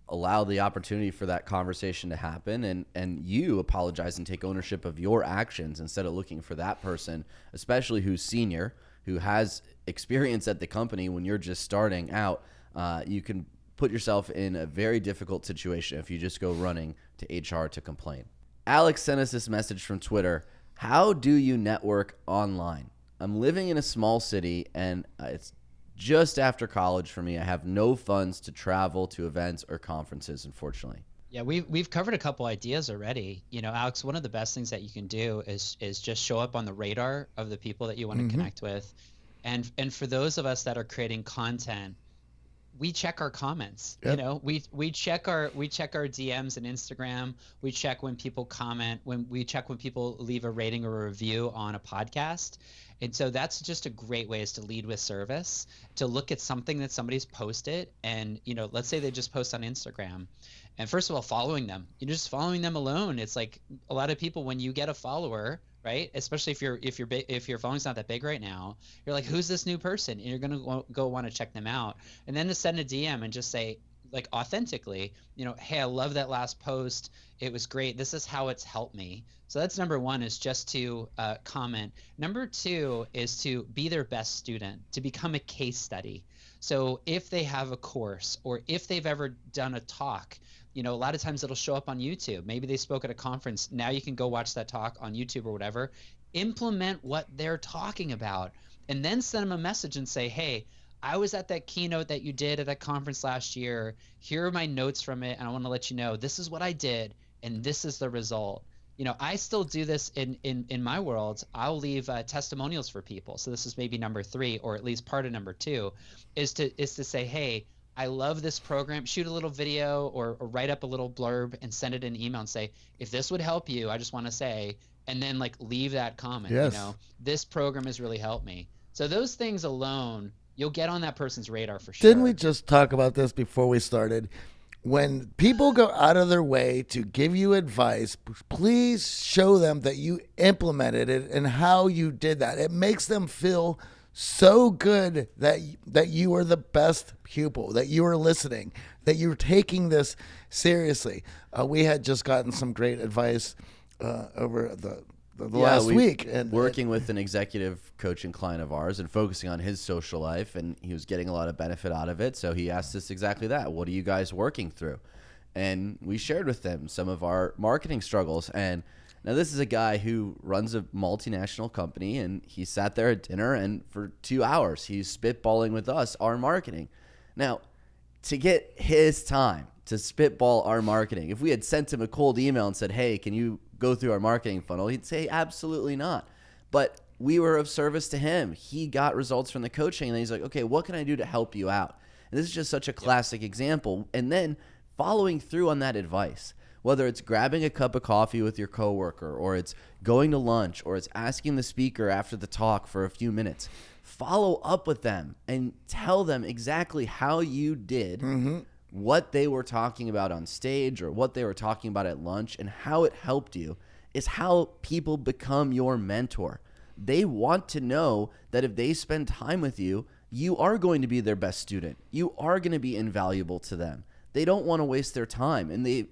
allow the opportunity for that conversation to happen and and you apologize and take ownership of your actions instead of looking for that person especially who's senior who has experience at the company when you're just starting out uh, you can put yourself in a very difficult situation if you just go running to hr to complain alex sent us this message from twitter how do you network online i'm living in a small city and uh, it's just after college for me. I have no funds to travel to events or conferences, unfortunately. Yeah, we've we've covered a couple ideas already. You know, Alex, one of the best things that you can do is is just show up on the radar of the people that you want to mm-hmm. connect with. And and for those of us that are creating content, we check our comments. Yep. You know, we we check our we check our DMs and Instagram. We check when people comment, when we check when people leave a rating or a review on a podcast. And so that's just a great way is to lead with service, to look at something that somebody's posted and, you know, let's say they just post on Instagram. And first of all, following them. You're just following them alone. It's like a lot of people when you get a follower, right? Especially if you're if you're if your following's not that big right now, you're like, who's this new person? And you're gonna go, go want to check them out, and then to send a DM and just say, like authentically, you know, hey, I love that last post. It was great. This is how it's helped me. So that's number one is just to uh, comment. Number two is to be their best student, to become a case study. So if they have a course or if they've ever done a talk, you know, a lot of times it'll show up on YouTube. Maybe they spoke at a conference. Now you can go watch that talk on YouTube or whatever. Implement what they're talking about and then send them a message and say, hey, I was at that keynote that you did at that conference last year. Here are my notes from it, and I want to let you know this is what I did, and this is the result. You know, I still do this in in in my world. I'll leave uh, testimonials for people. So this is maybe number three, or at least part of number two, is to is to say, hey, I love this program. Shoot a little video or, or write up a little blurb and send it in email and say, if this would help you, I just want to say, and then like leave that comment. Yes. You know, this program has really helped me. So those things alone you'll get on that person's radar for sure. Didn't we just talk about this before we started? When people go out of their way to give you advice, please show them that you implemented it and how you did that. It makes them feel so good that that you are the best pupil, that you are listening, that you're taking this seriously. Uh, we had just gotten some great advice uh, over the the, the Yeah, last week. And working with an executive coaching client of ours and focusing on his social life and he was getting a lot of benefit out of it so he asked us exactly that what are you guys working through and we shared with them some of our marketing struggles and now this is a guy who runs a multinational company and he sat there at dinner and for two hours he's spitballing with us our marketing now to get his time to spitball our marketing. If we had sent him a cold email and said, "Hey, can you go through our marketing funnel?" He'd say, "Absolutely not." But we were of service to him. He got results from the coaching, and then he's like, "Okay, what can I do to help you out?" And this is just such a classic example. And then following through on that advice, whether it's grabbing a cup of coffee with your coworker, or it's going to lunch, or it's asking the speaker after the talk for a few minutes, follow up with them and tell them exactly how you did mm-hmm. what they were talking about on stage or what they were talking about at lunch and how it helped you is how people become your mentor. They want to know that if they spend time with you, you are going to be their best student. You are going to be invaluable to them. They don't want to waste their time. And they,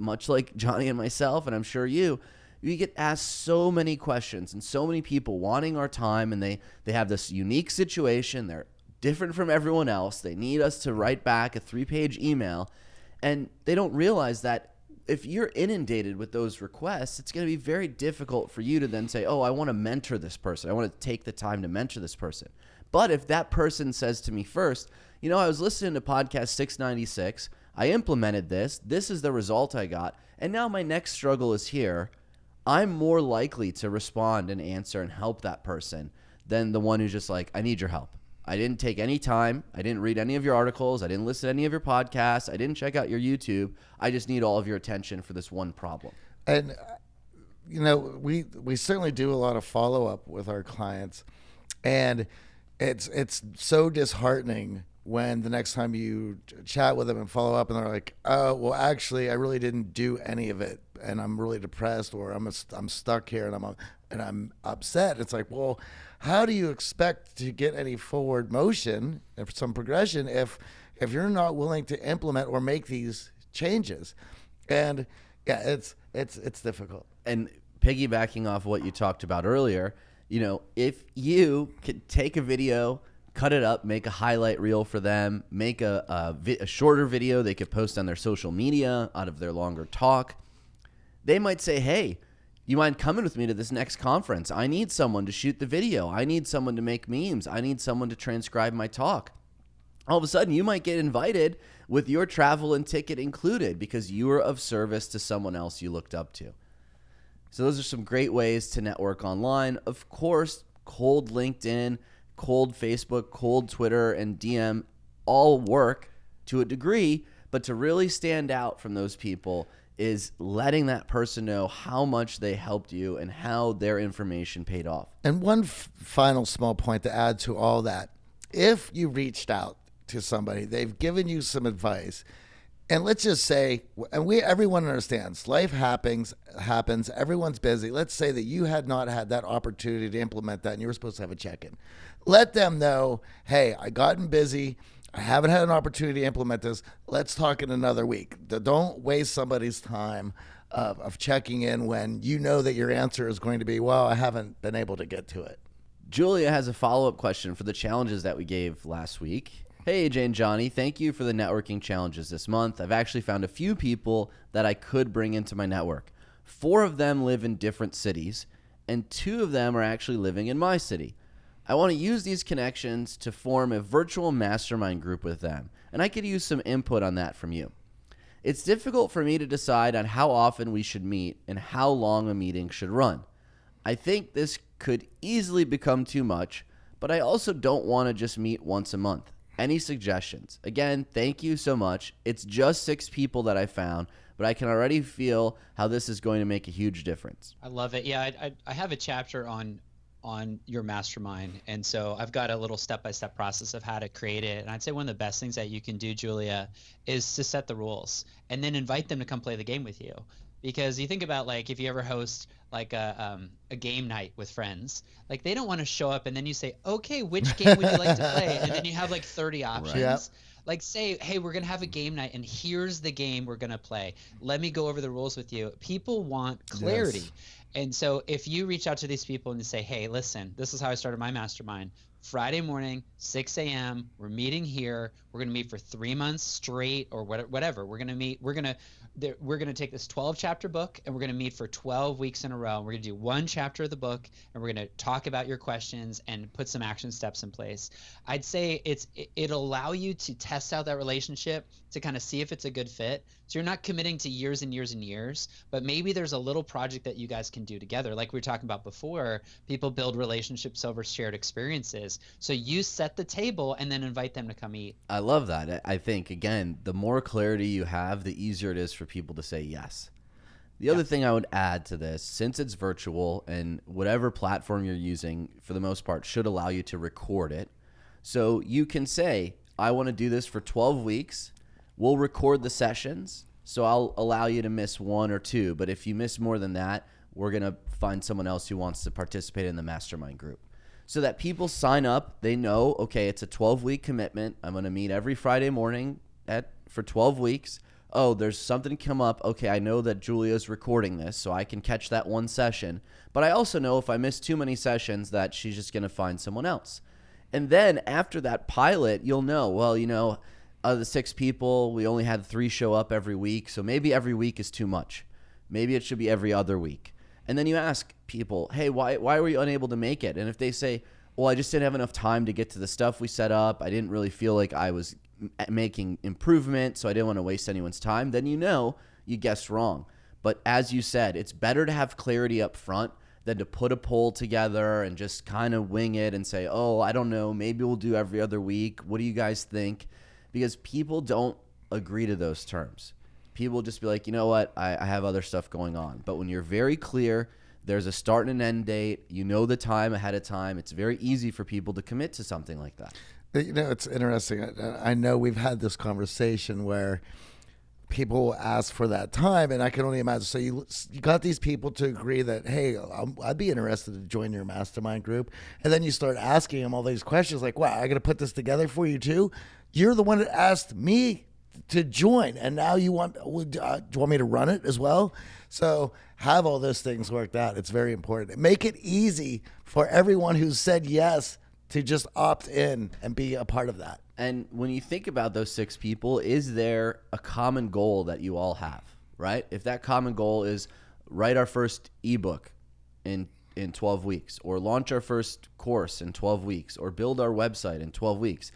much like Johnny and myself, and I'm sure you, we get asked so many questions and so many people wanting our time and they they have this unique situation. They're different from everyone else. They need us to write back a three page email and they don't realize that if you're inundated with those requests it's going to be very difficult for you to then say oh i want to mentor this person. I want to take the time to mentor this person. But if that person says to me first you know i was listening to podcast 696 i implemented this this is the result i got and now my next struggle is here I'm more likely to respond and answer and help that person than the one who's just like, I need your help. I didn't take any time. I didn't read any of your articles. I didn't listen to any of your podcasts. I didn't check out your YouTube. I just need all of your attention for this one problem. and uh, you know we we certainly do a lot of follow up with our clients and it's it's so disheartening when the next time you chat with them and follow up and they're like oh well actually I really didn't do any of it and I'm really depressed or I'm I'm stuck here and I'm and I'm upset. It's like well how do you expect to get any forward motion and some progression if if you're not willing to implement or make these changes? And yeah it's it's it's difficult. And piggybacking off what you talked about earlier, you know, if you could take a video, cut it up, make a highlight reel for them, make a, a, vi- a shorter video they could post on their social media out of their longer talk, they might say, hey, you mind coming with me to this next conference? I need someone to shoot the video. I need someone to make memes. I need someone to transcribe my talk all of a sudden you might get invited with your travel and ticket included because you were of service to someone else you looked up to. So those are some great ways to network online. Of course, cold LinkedIn, cold Facebook, cold Twitter, and DM all work to a degree, but to really stand out from those people is letting that person know how much they helped you and how their information paid off. And one f- final small point to add to all that if you reached out to somebody, they've given you some advice, and let's just say, and we everyone understands life happens happens. Everyone's busy. Let's say that you had not had that opportunity to implement that, and you were supposed to have a check-in. Let them know, hey, I gotten busy. I haven't had an opportunity to implement this. Let's talk in another week. Don't waste somebody's time of, of checking in when you know that your answer is going to be, well, I haven't been able to get to it. Julia has a follow up question for the challenges that we gave last week. Hey, AJ and Johnny, thank you for the networking challenges this month. I've actually found a few people that I could bring into my network. Four of them live in different cities, and two of them are actually living in my city. I want to use these connections to form a virtual mastermind group with them, and I could use some input on that from you. It's difficult for me to decide on how often we should meet and how long a meeting should run. I think this could easily become too much, but I also don't want to just meet once a month. Any suggestions? Again, thank you so much. It's just six people that I found, but I can already feel how this is going to make a huge difference. I love it. Yeah, I, I, I have a chapter on on your mastermind, and so I've got a little step by step process of how to create it. And I'd say one of the best things that you can do, Julia, is to set the rules and then invite them to come play the game with you. Because you think about like if you ever host like a um, a game night with friends, like they don't want to show up and then you say, okay, which game would you like to play? And then you have like 30 options. Yep. Like say, hey, we're gonna have a game night, and here's the game we're gonna play. Let me go over the rules with you. People want clarity. Yes. And so if you reach out to these people and you say, hey, listen, this is how I started my mastermind. Friday morning, 6 a.m. We're meeting here. We're gonna meet for three months straight, or whatever. We're gonna meet. We're gonna we're gonna take this 12 chapter book, and we're gonna meet for 12 weeks in a row. We're gonna do one chapter of the book, and we're gonna talk about your questions and put some action steps in place. I'd say it's it'll allow you to test out that relationship to kind of see if it's a good fit. So you're not committing to years and years and years, but maybe there's a little project that you guys can do together. Like we were talking about before, people build relationships over shared experiences. So you set the table and then invite them to come eat. I love that. I think again, the more clarity you have, the easier it is for people to say yes. The yeah. other thing I would add to this, since it's virtual and whatever platform you're using, for the most part, should allow you to record it. So you can say, I want to do this for 12 weeks We'll record the sessions, so I'll allow you to miss one or two. But if you miss more than that, we're going to find someone else who wants to participate in the mastermind group. So that people sign up, they know, okay, it's a 12 week commitment. I'm going to meet every Friday morning at for 12 weeks. Oh, there's something come up. Okay, I know that Julia's recording this, so I can catch that one session. But I also know if I miss too many sessions that she's just going to find someone else. And then after that pilot, you'll know, well, you know, of the six people, we only had three show up every week. So maybe every week is too much. Maybe it should be every other week. And then you ask people, hey, why, why were you unable to make it? And if they say, well, I just didn't have enough time to get to the stuff we set up, I didn't really feel like I was making improvement, so I didn't want to waste anyone's time, then you know you guessed wrong. But as you said, it's better to have clarity up front than to put a poll together and just kind of wing it and say, oh, I don't know, maybe we'll do every other week. What do you guys think? Because people don't agree to those terms. People just be like, you know what, I, I have other stuff going on. But when you're very clear, there's a start and an end date, you know the time ahead of time, it's very easy for people to commit to something like that. Uh, you know, it's interesting. I, I know we've had this conversation where people ask for that time, and I can only imagine. So you you got these people to agree that hey, i would be interested to join your mastermind group, and then you start asking them all these questions like, "Wow, I got to put this together for you too." You're the one that asked me to join, and now you want uh, do you want me to run it as well? So have all those things worked out. It's very important. Make it easy for everyone who said yes to just opt in and be a part of that. And when you think about those six people, is there a common goal that you all have, right? If that common goal is write our first ebook in in 12 weeks or launch our first course in 12 weeks or build our website in 12 weeks,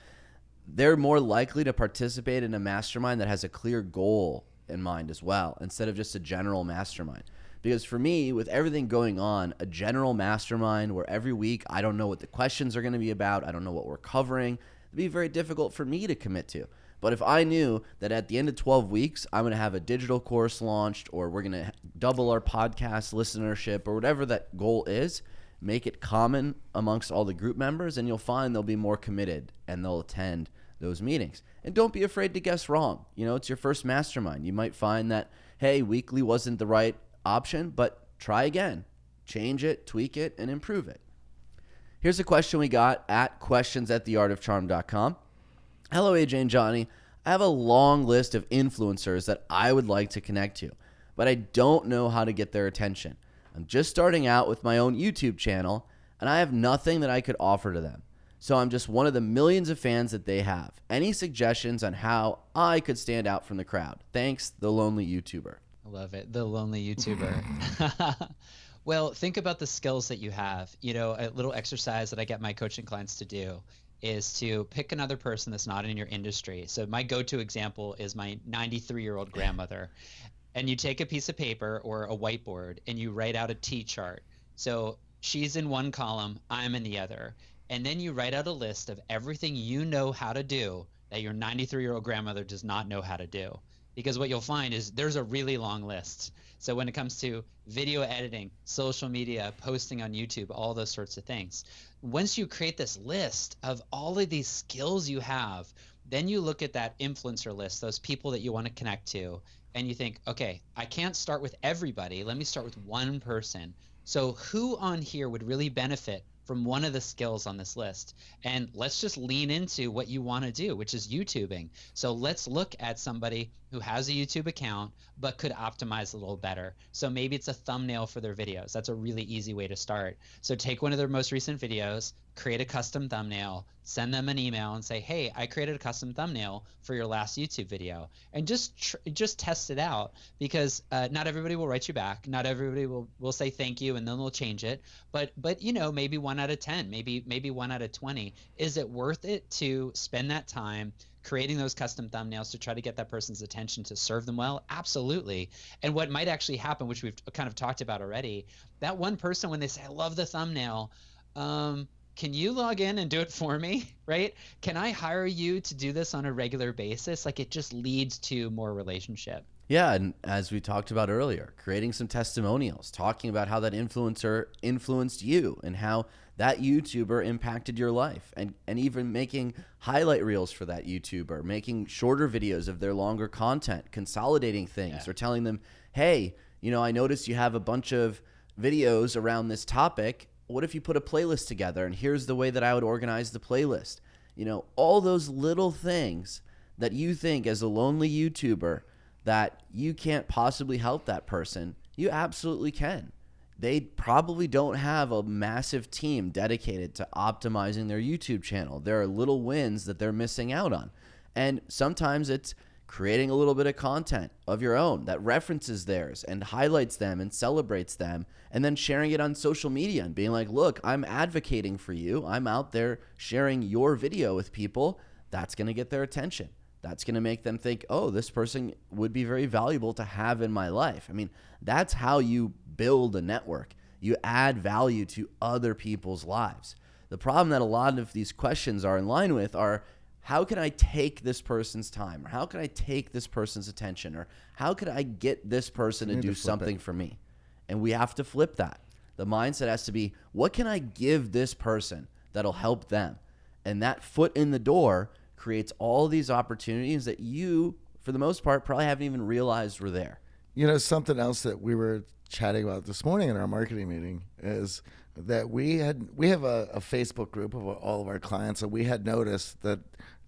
they're more likely to participate in a mastermind that has a clear goal in mind as well, instead of just a general mastermind. Because for me, with everything going on, a general mastermind where every week I don't know what the questions are going to be about, I don't know what we're covering, it'd be very difficult for me to commit to. But if I knew that at the end of 12 weeks, I'm going to have a digital course launched or we're going to double our podcast listenership or whatever that goal is, make it common amongst all the group members, and you'll find they'll be more committed and they'll attend those meetings. And don't be afraid to guess wrong. You know, it's your first mastermind. You might find that, hey, weekly wasn't the right option, but try again. Change it, tweak it, and improve it. Here's a question we got at questions at theartofcharm.com. Hello, AJ and Johnny. I have a long list of influencers that I would like to connect to, but I don't know how to get their attention. I'm just starting out with my own YouTube channel, and I have nothing that I could offer to them. So I'm just one of the millions of fans that they have. Any suggestions on how I could stand out from the crowd? Thanks, the lonely YouTuber. I love it. The lonely YouTuber. well, think about the skills that you have. You know, a little exercise that I get my coaching clients to do is to pick another person that's not in your industry. So my go-to example is my 93-year-old grandmother and you take a piece of paper or a whiteboard and you write out a T chart. So she's in one column, I'm in the other. And then you write out a list of everything you know how to do that your 93 year old grandmother does not know how to do. Because what you'll find is there's a really long list. So when it comes to video editing, social media, posting on YouTube, all those sorts of things, once you create this list of all of these skills you have, then you look at that influencer list, those people that you want to connect to, and you think, okay, I can't start with everybody. Let me start with one person. So, who on here would really benefit from one of the skills on this list. And let's just lean into what you want to do, which is YouTubing. So let's look at somebody who has a YouTube account but could optimize a little better. So maybe it's a thumbnail for their videos. That's a really easy way to start. So take one of their most recent videos, create a custom thumbnail, send them an email and say, "Hey, I created a custom thumbnail for your last YouTube video." And just tr- just test it out because uh, not everybody will write you back. Not everybody will will say thank you and then they'll change it. But but you know, maybe one out of 10, maybe maybe one out of 20. Is it worth it to spend that time creating those custom thumbnails to try to get that person's attention to serve them well? Absolutely. And what might actually happen which we've kind of talked about already that one person when they say i love the thumbnail um, can you log in and do it for me? Right? Can i hire you to do this on a regular basis? Like it just leads to more relationship. Yeah and as we talked about earlier creating some testimonials talking about how that influencer influenced you and how that youtuber impacted your life. And and even making highlight reels for that youtuber making shorter videos of their longer content consolidating things Yeah. or telling them hey you know i noticed you have a bunch of videos around this topic. What if you put a playlist together and here's the way that i would organize the playlist? You know all those little things that you think as a lonely youtuber that you can't possibly help that person you absolutely can they probably don't have a massive team dedicated to optimizing their YouTube channel. There are little wins that they're missing out on. And sometimes it's creating a little bit of content of your own that references theirs and highlights them and celebrates them, and then sharing it on social media and being like, look, I'm advocating for you. I'm out there sharing your video with people. That's going to get their attention. That's going to make them think, oh, this person would be very valuable to have in my life. I mean, that's how you build a network. You add value to other people's lives. The problem that a lot of these questions are in line with are how can I take this person's time? Or how can I take this person's attention? Or how could I get this person to do to something it. for me? And we have to flip that. The mindset has to be what can I give this person that'll help them? And that foot in the door creates all these opportunities that you, for the most part, probably haven't even realized were there. You know, something else that we were chatting about this morning in our marketing meeting is that we had we have a, a Facebook group of all of our clients, and we had noticed that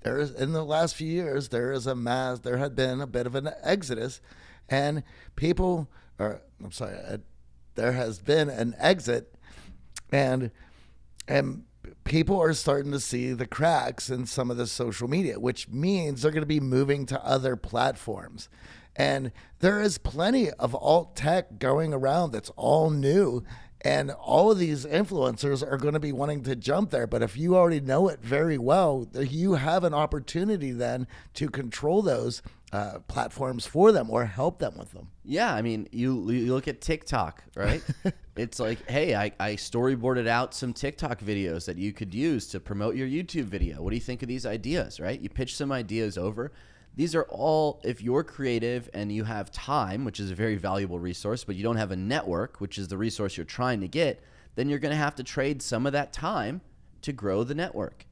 there is in the last few years there is a mass there had been a bit of an exodus, and people are I'm sorry, uh, there has been an exit, and and people are starting to see the cracks in some of the social media, which means they're going to be moving to other platforms. And there is plenty of alt tech going around that's all new. And all of these influencers are going to be wanting to jump there. But if you already know it very well, you have an opportunity then to control those uh, platforms for them or help them with them. Yeah, I mean, you you look at TikTok, right? it's like, hey, I, I storyboarded out some TikTok videos that you could use to promote your YouTube video. What do you think of these ideas, right? You pitch some ideas over. These are all, if you're creative and you have time, which is a very valuable resource, but you don't have a network, which is the resource you're trying to get, then you're going to have to trade some of that time to grow the network.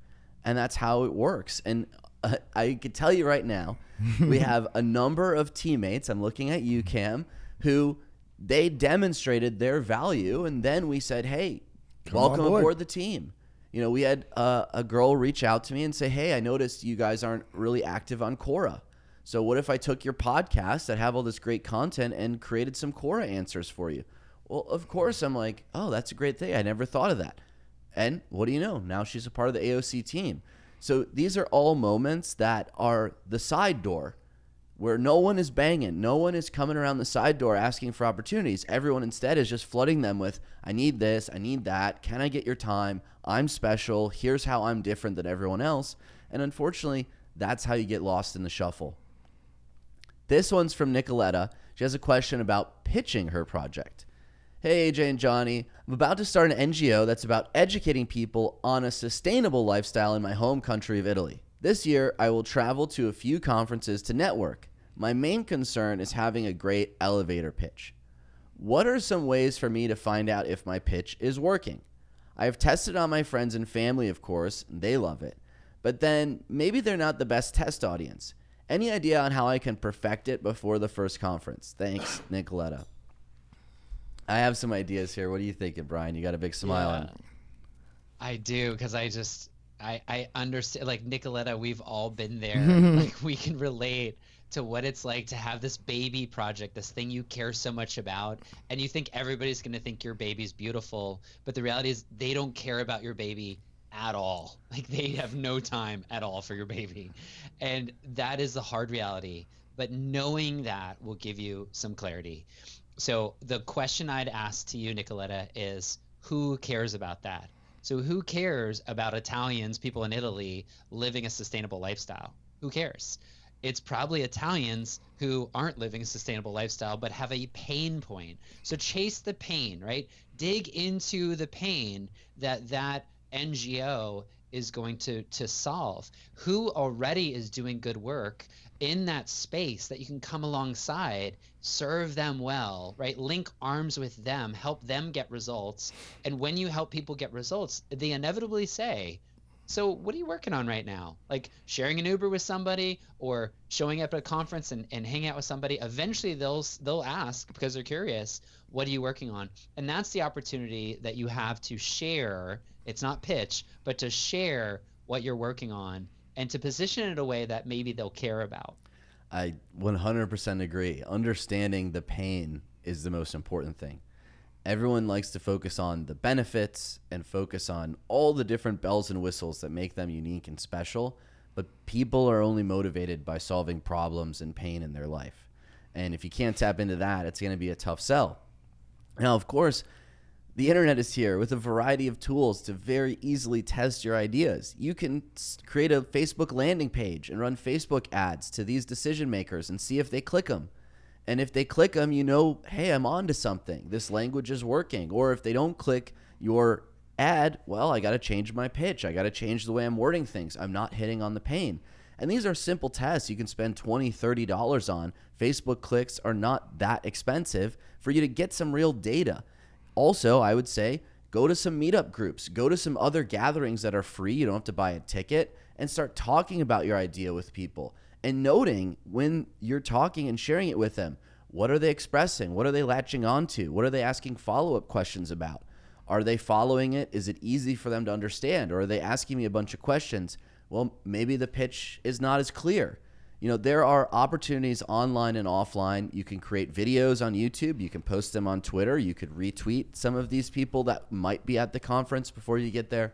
And that's how it works. And uh, I can tell you right now, we have a number of teammates. I'm looking at you, Cam, who they demonstrated their value, and then we said, "Hey, Cam welcome board." aboard the team." You know, we had uh, a girl reach out to me and say, "Hey, I noticed you guys aren't really active on Quora. So what if I took your podcast that have all this great content and created some Quora answers for you?" Well, of course, I'm like, "Oh, that's a great thing. I never thought of that." And what do you know? Now she's a part of the AOC team. So these are all moments that are the side door where no one is banging. No one is coming around the side door asking for opportunities. Everyone instead is just flooding them with, I need this, I need that. Can I get your time? I'm special. Here's how I'm different than everyone else. And unfortunately, that's how you get lost in the shuffle. This one's from Nicoletta. She has a question about pitching her project. Hey, AJ and Johnny, I'm about to start an NGO that's about educating people on a sustainable lifestyle in my home country of Italy. This year, I will travel to a few conferences to network. My main concern is having a great elevator pitch. What are some ways for me to find out if my pitch is working? I have tested on my friends and family, of course, they love it. But then maybe they're not the best test audience. Any idea on how I can perfect it before the first conference? Thanks, Nicoletta. I have some ideas here. What are you thinking, Brian? You got a big smile on. I do because I just I I understand like Nicoletta, we've all been there. like we can relate to what it's like to have this baby project, this thing you care so much about, and you think everybody's going to think your baby's beautiful, but the reality is they don't care about your baby at all. Like they have no time at all for your baby. And that is the hard reality. But knowing that will give you some clarity. So the question I'd ask to you, Nicoletta, is who cares about that? So who cares about Italians, people in Italy, living a sustainable lifestyle? Who cares? It's probably Italians who aren't living a sustainable lifestyle but have a pain point. So chase the pain, right? Dig into the pain that that NGO is going to to solve. Who already is doing good work in that space that you can come alongside, serve them well, right? Link arms with them, help them get results. And when you help people get results, they inevitably say, so what are you working on right now? Like sharing an Uber with somebody or showing up at a conference and, and hanging out with somebody. Eventually they'll they'll ask because they're curious, what are you working on? And that's the opportunity that you have to share. It's not pitch, but to share what you're working on and to position it in a way that maybe they'll care about. I 100% agree. Understanding the pain is the most important thing. Everyone likes to focus on the benefits and focus on all the different bells and whistles that make them unique and special, but people are only motivated by solving problems and pain in their life. And if you can't tap into that, it's going to be a tough sell. Now, of course, the internet is here with a variety of tools to very easily test your ideas. You can create a Facebook landing page and run Facebook ads to these decision makers and see if they click them. And if they click them, you know, hey, I'm on to something. This language is working. Or if they don't click your ad, well, I got to change my pitch. I got to change the way I'm wording things. I'm not hitting on the pain. And these are simple tests you can spend $20, $30 on. Facebook clicks are not that expensive for you to get some real data. Also, I would say go to some meetup groups, go to some other gatherings that are free. You don't have to buy a ticket and start talking about your idea with people and noting when you're talking and sharing it with them. What are they expressing? What are they latching onto? What are they asking follow up questions about? Are they following it? Is it easy for them to understand? Or are they asking me a bunch of questions? Well, maybe the pitch is not as clear. You know, there are opportunities online and offline. You can create videos on YouTube, you can post them on Twitter, you could retweet some of these people that might be at the conference before you get there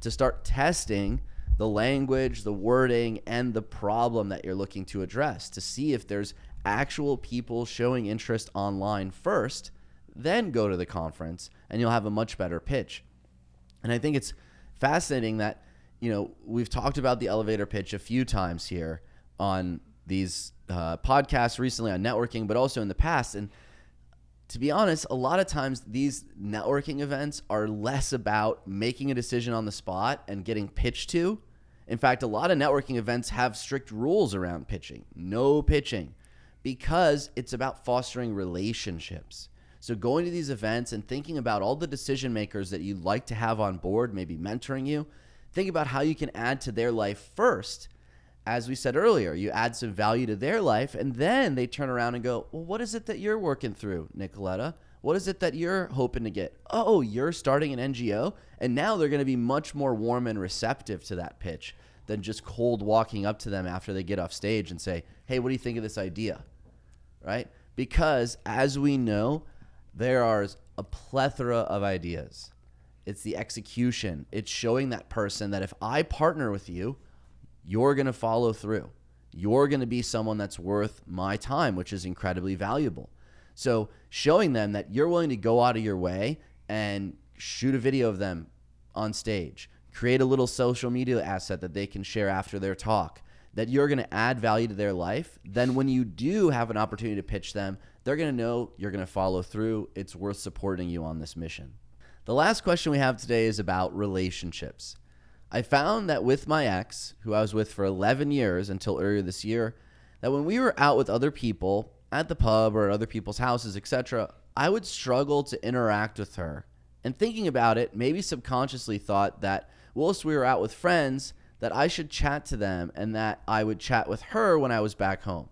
to start testing the language, the wording, and the problem that you're looking to address to see if there's actual people showing interest online first, then go to the conference and you'll have a much better pitch. And I think it's fascinating that, you know, we've talked about the elevator pitch a few times here on these uh, podcasts recently on networking, but also in the past. And to be honest, a lot of times these networking events are less about making a decision on the spot and getting pitched to. In fact, a lot of networking events have strict rules around pitching. No pitching because it's about fostering relationships. So going to these events and thinking about all the decision makers that you'd like to have on board, maybe mentoring you, think about how you can add to their life first as we said earlier, you add some value to their life, and then they turn around and go, Well, what is it that you're working through, Nicoletta? What is it that you're hoping to get? Oh, you're starting an NGO? And now they're going to be much more warm and receptive to that pitch than just cold walking up to them after they get off stage and say, Hey, what do you think of this idea? Right? Because as we know, there are a plethora of ideas. It's the execution, it's showing that person that if I partner with you, you're going to follow through. You're going to be someone that's worth my time, which is incredibly valuable. So, showing them that you're willing to go out of your way and shoot a video of them on stage, create a little social media asset that they can share after their talk, that you're going to add value to their life, then when you do have an opportunity to pitch them, they're going to know you're going to follow through. It's worth supporting you on this mission. The last question we have today is about relationships. I found that with my ex, who I was with for 11 years until earlier this year, that when we were out with other people at the pub or at other people's houses, etc., I would struggle to interact with her. And thinking about it, maybe subconsciously thought that whilst we were out with friends, that I should chat to them and that I would chat with her when I was back home.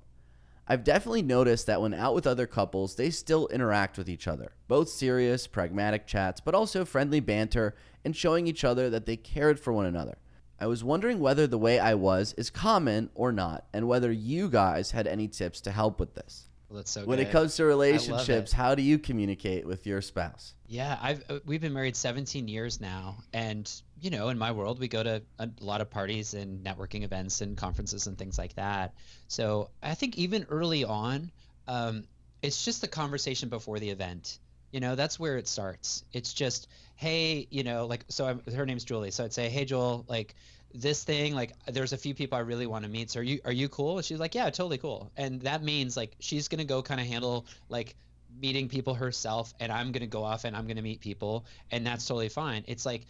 I've definitely noticed that when out with other couples, they still interact with each other. Both serious, pragmatic chats, but also friendly banter and showing each other that they cared for one another. I was wondering whether the way I was is common or not, and whether you guys had any tips to help with this. Well, that's so When good. it comes to relationships, how do you communicate with your spouse? Yeah, I've uh, we've been married 17 years now, and you know, in my world, we go to a lot of parties and networking events and conferences and things like that. So I think even early on, um, it's just the conversation before the event. You know, that's where it starts. It's just, hey, you know, like so. I'm, her name's Julie, so I'd say, hey, Joel, like this thing like there's a few people I really want to meet. So are you are you cool? And she's like, yeah, totally cool. And that means like she's gonna go kind of handle like meeting people herself and I'm going to go off and I'm going to meet people and that's totally fine. It's like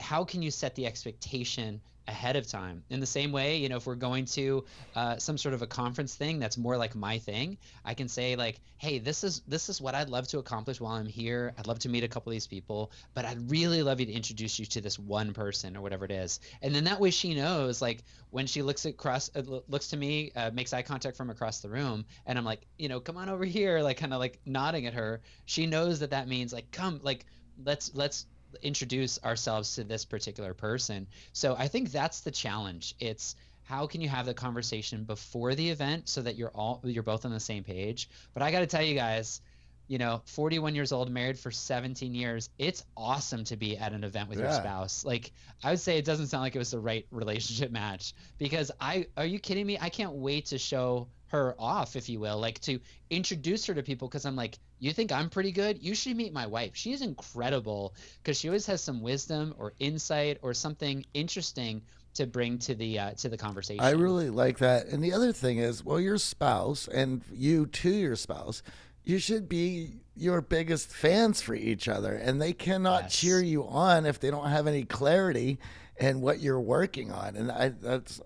how can you set the expectation ahead of time. In the same way you know if we're going to uh, some sort of a conference thing that's more like my thing i can say like hey this is this is what i'd love to accomplish while i'm here. I'd love to meet a couple of these people but i'd really love you to introduce you to this one person or whatever it is. And then that way she knows like when she looks across uh, looks to me uh, makes eye contact from across the room and i'm like you know come on over here like kind of like nodding at her. She knows that that means like come like let's let's introduce ourselves to this particular person. So I think that's the challenge. It's how can you have the conversation before the event so that you're all you're both on the same page. But I got to tell you guys, you know, 41 years old, married for 17 years, it's awesome to be at an event with your spouse. Like I would say it doesn't sound like it was the right relationship match because I are you kidding me? I can't wait to show her off if you will, like to introduce her to people because I'm like, you think I'm pretty good? You should meet my wife. She's incredible because she always has some wisdom or insight or something interesting to bring to the uh, to the conversation. I really like that. And the other thing is, well, your spouse and you to your spouse, you should be your biggest fans for each other, and they cannot Yes. cheer you on if they don't have any clarity in what you're working on. And I, that's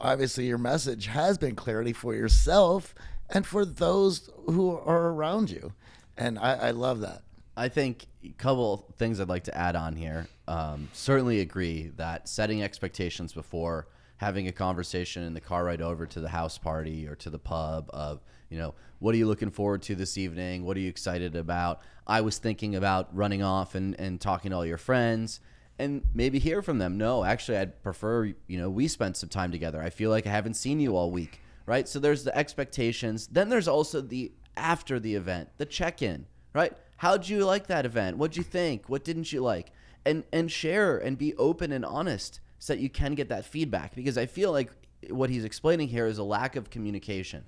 obviously your message has been clarity for yourself and for those who are around you. And I, I love that. I think a couple things I'd like to add on here. Um, certainly agree that setting expectations before having a conversation in the car ride over to the house party or to the pub of, you know, what are you looking forward to this evening? What are you excited about? I was thinking about running off and, and talking to all your friends and maybe hear from them. No, actually, I'd prefer, you know, we spent some time together. I feel like I haven't seen you all week, right? So there's the expectations. Then there's also the after the event, the check in, right? How'd you like that event? What'd you think? What didn't you like? And and share and be open and honest so that you can get that feedback because I feel like what he's explaining here is a lack of communication,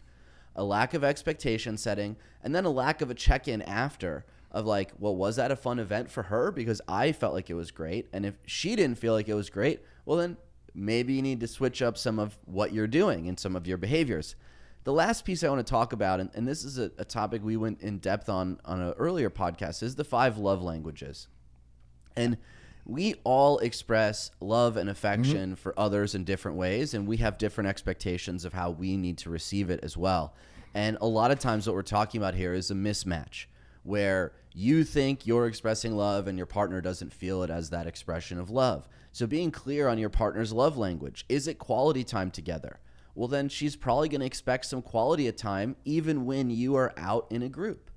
a lack of expectation setting, and then a lack of a check in after of like, well, was that a fun event for her? Because I felt like it was great. And if she didn't feel like it was great, well, then maybe you need to switch up some of what you're doing and some of your behaviors. The last piece I want to talk about, and, and this is a, a topic we went in depth on on an earlier podcast, is the five love languages. And we all express love and affection mm-hmm. for others in different ways, and we have different expectations of how we need to receive it as well. And a lot of times, what we're talking about here is a mismatch where you think you're expressing love and your partner doesn't feel it as that expression of love. So, being clear on your partner's love language is it quality time together? Well, then she's probably going to expect some quality of time even when you are out in a group.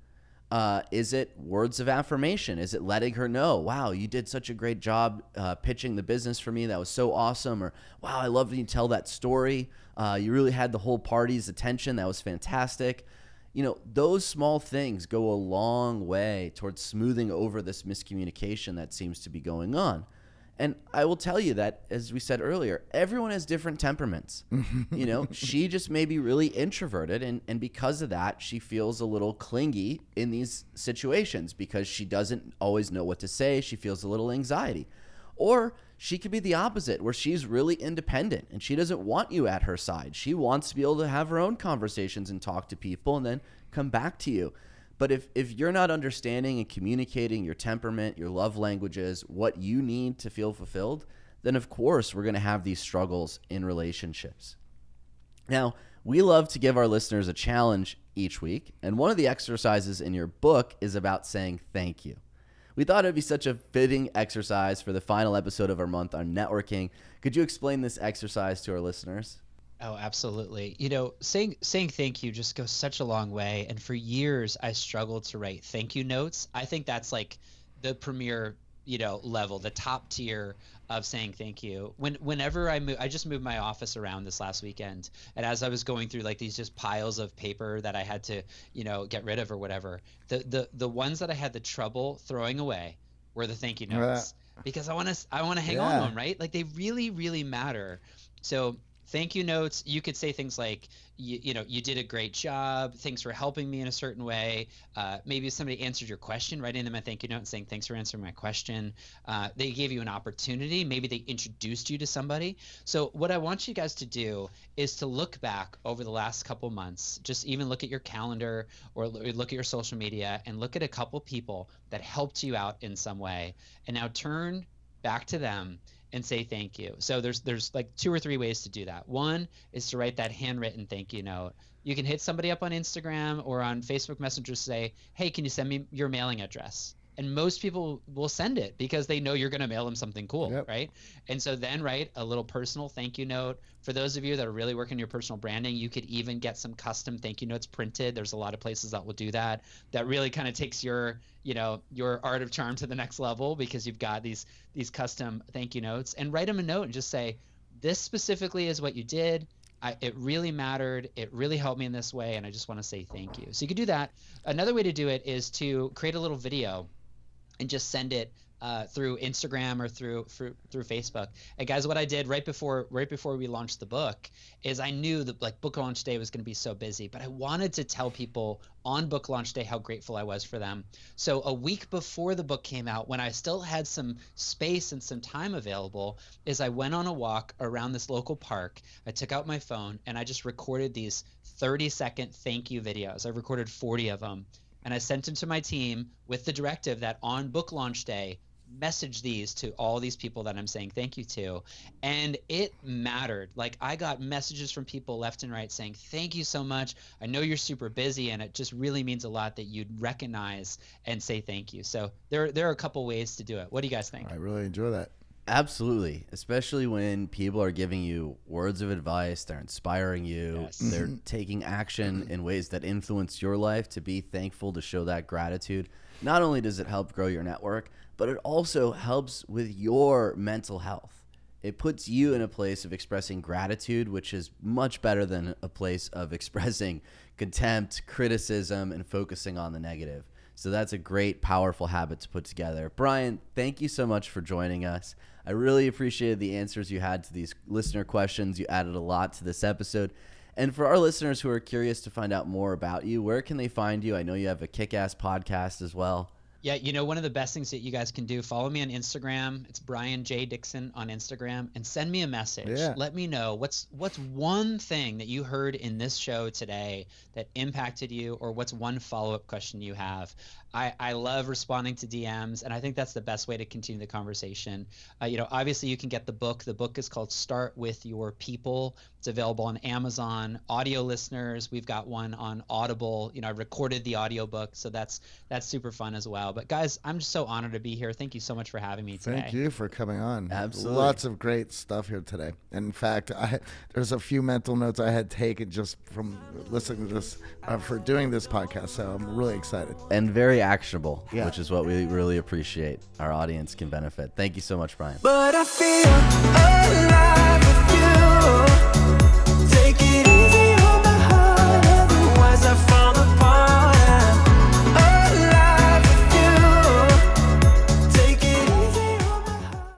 Uh, is it words of affirmation? Is it letting her know, wow, you did such a great job uh, pitching the business for me? That was so awesome. Or, wow, I love when you tell that story. Uh, you really had the whole party's attention. That was fantastic. You know, those small things go a long way towards smoothing over this miscommunication that seems to be going on. And I will tell you that, as we said earlier, everyone has different temperaments. you know, she just may be really introverted, and, and because of that, she feels a little clingy in these situations because she doesn't always know what to say. She feels a little anxiety. Or she could be the opposite, where she's really independent and she doesn't want you at her side. She wants to be able to have her own conversations and talk to people and then come back to you. But if, if you're not understanding and communicating your temperament, your love languages, what you need to feel fulfilled, then of course we're going to have these struggles in relationships. Now, we love to give our listeners a challenge each week, and one of the exercises in your book is about saying thank you. We thought it'd be such a fitting exercise for the final episode of our month on networking. Could you explain this exercise to our listeners? Oh, absolutely. You know, saying saying thank you just goes such a long way. And for years, I struggled to write thank you notes. I think that's like the premier, you know, level, the top tier of saying thank you. When whenever I move, I just moved my office around this last weekend, and as I was going through like these just piles of paper that I had to, you know, get rid of or whatever, the the the ones that I had the trouble throwing away were the thank you notes because I want to I want to hang on to them, right? Like they really really matter. So thank you notes. You could say things like you, you know you did a great job. Thanks for helping me in a certain way. Uh, maybe somebody answered your question writing them a thank you note and saying thanks for answering my question. Uh, they gave you an opportunity. Maybe they introduced you to somebody. So what i want you guys to do is to look back over the last couple months. Just even look at your calendar or look at your social media and look at a couple people that helped you out in some way. And now turn back to them and say thank you. So there's there's like two or three ways to do that. One is to write that handwritten thank you note. You can hit somebody up on Instagram or on Facebook Messenger say, "Hey, can you send me your mailing address?" And most people will send it because they know you're going to mail them something cool, Yep. right? And so then write a little personal thank you note. For those of you that are really working your personal branding, you could even get some custom thank you notes printed. There's a lot of places that will do that. That really kind of takes your, you know, your art of charm to the next level because you've got these these custom thank you notes and write them a note and just say, this specifically is what you did. I, it really mattered. It really helped me in this way, and I just want to say thank you. So you could do that. Another way to do it is to create a little video and just send it uh, through Instagram or through, through through Facebook. And guys, what I did right before right before we launched the book is I knew that like book launch day was going to be so busy, but I wanted to tell people on book launch day how grateful I was for them. So a week before the book came out, when I still had some space and some time available, is I went on a walk around this local park. I took out my phone and I just recorded these 30 second thank you videos. I recorded 40 of them and I sent them to my team with the directive that on book launch day, message these to all these people that I'm saying thank you to. And it mattered. Like I got messages from people left and right saying, Thank you so much. I know you're super busy and it just really means a lot that you'd recognize and say thank you. So there there are a couple ways to do it. What do you guys think? I really enjoy that. Absolutely, especially when people are giving you words of advice, they're inspiring you, Yes. they're mm-hmm. taking action mm-hmm. in ways that influence your life to be thankful to show that gratitude. Not only does it help grow your network, but it also helps with your mental health. It puts you in a place of expressing gratitude, which is much better than a place of expressing contempt, criticism, and focusing on the negative. So that's a great, powerful habit to put together. Brian, thank you so much for joining us. I really appreciated the answers you had to these listener questions. You added a lot to this episode. And for our listeners who are curious to find out more about you, where can they find you? I know you have a kick ass podcast as well. Yeah, you know, one of the best things that you guys can do, follow me on Instagram. It's Brian J. Dixon on Instagram and send me a message. Yeah. Let me know what's what's one thing that you heard in this show today that impacted you or what's one follow-up question you have. I, I love responding to DMs and I think that's the best way to continue the conversation. Uh, you know, obviously you can get the book. The book is called Start with Your People. It's available on Amazon. Audio listeners, we've got one on Audible. You know, I recorded the audiobook, so that's that's super fun as well. But guys, I'm just so honored to be here. Thank you so much for having me today. Thank you for coming on. Absolutely. Lots of great stuff here today. In fact, I, there's a few mental notes I had taken just from listening to this, uh, for doing this podcast. So I'm really excited. And very actionable, yeah. which is what we really appreciate. Our audience can benefit. Thank you so much, Brian.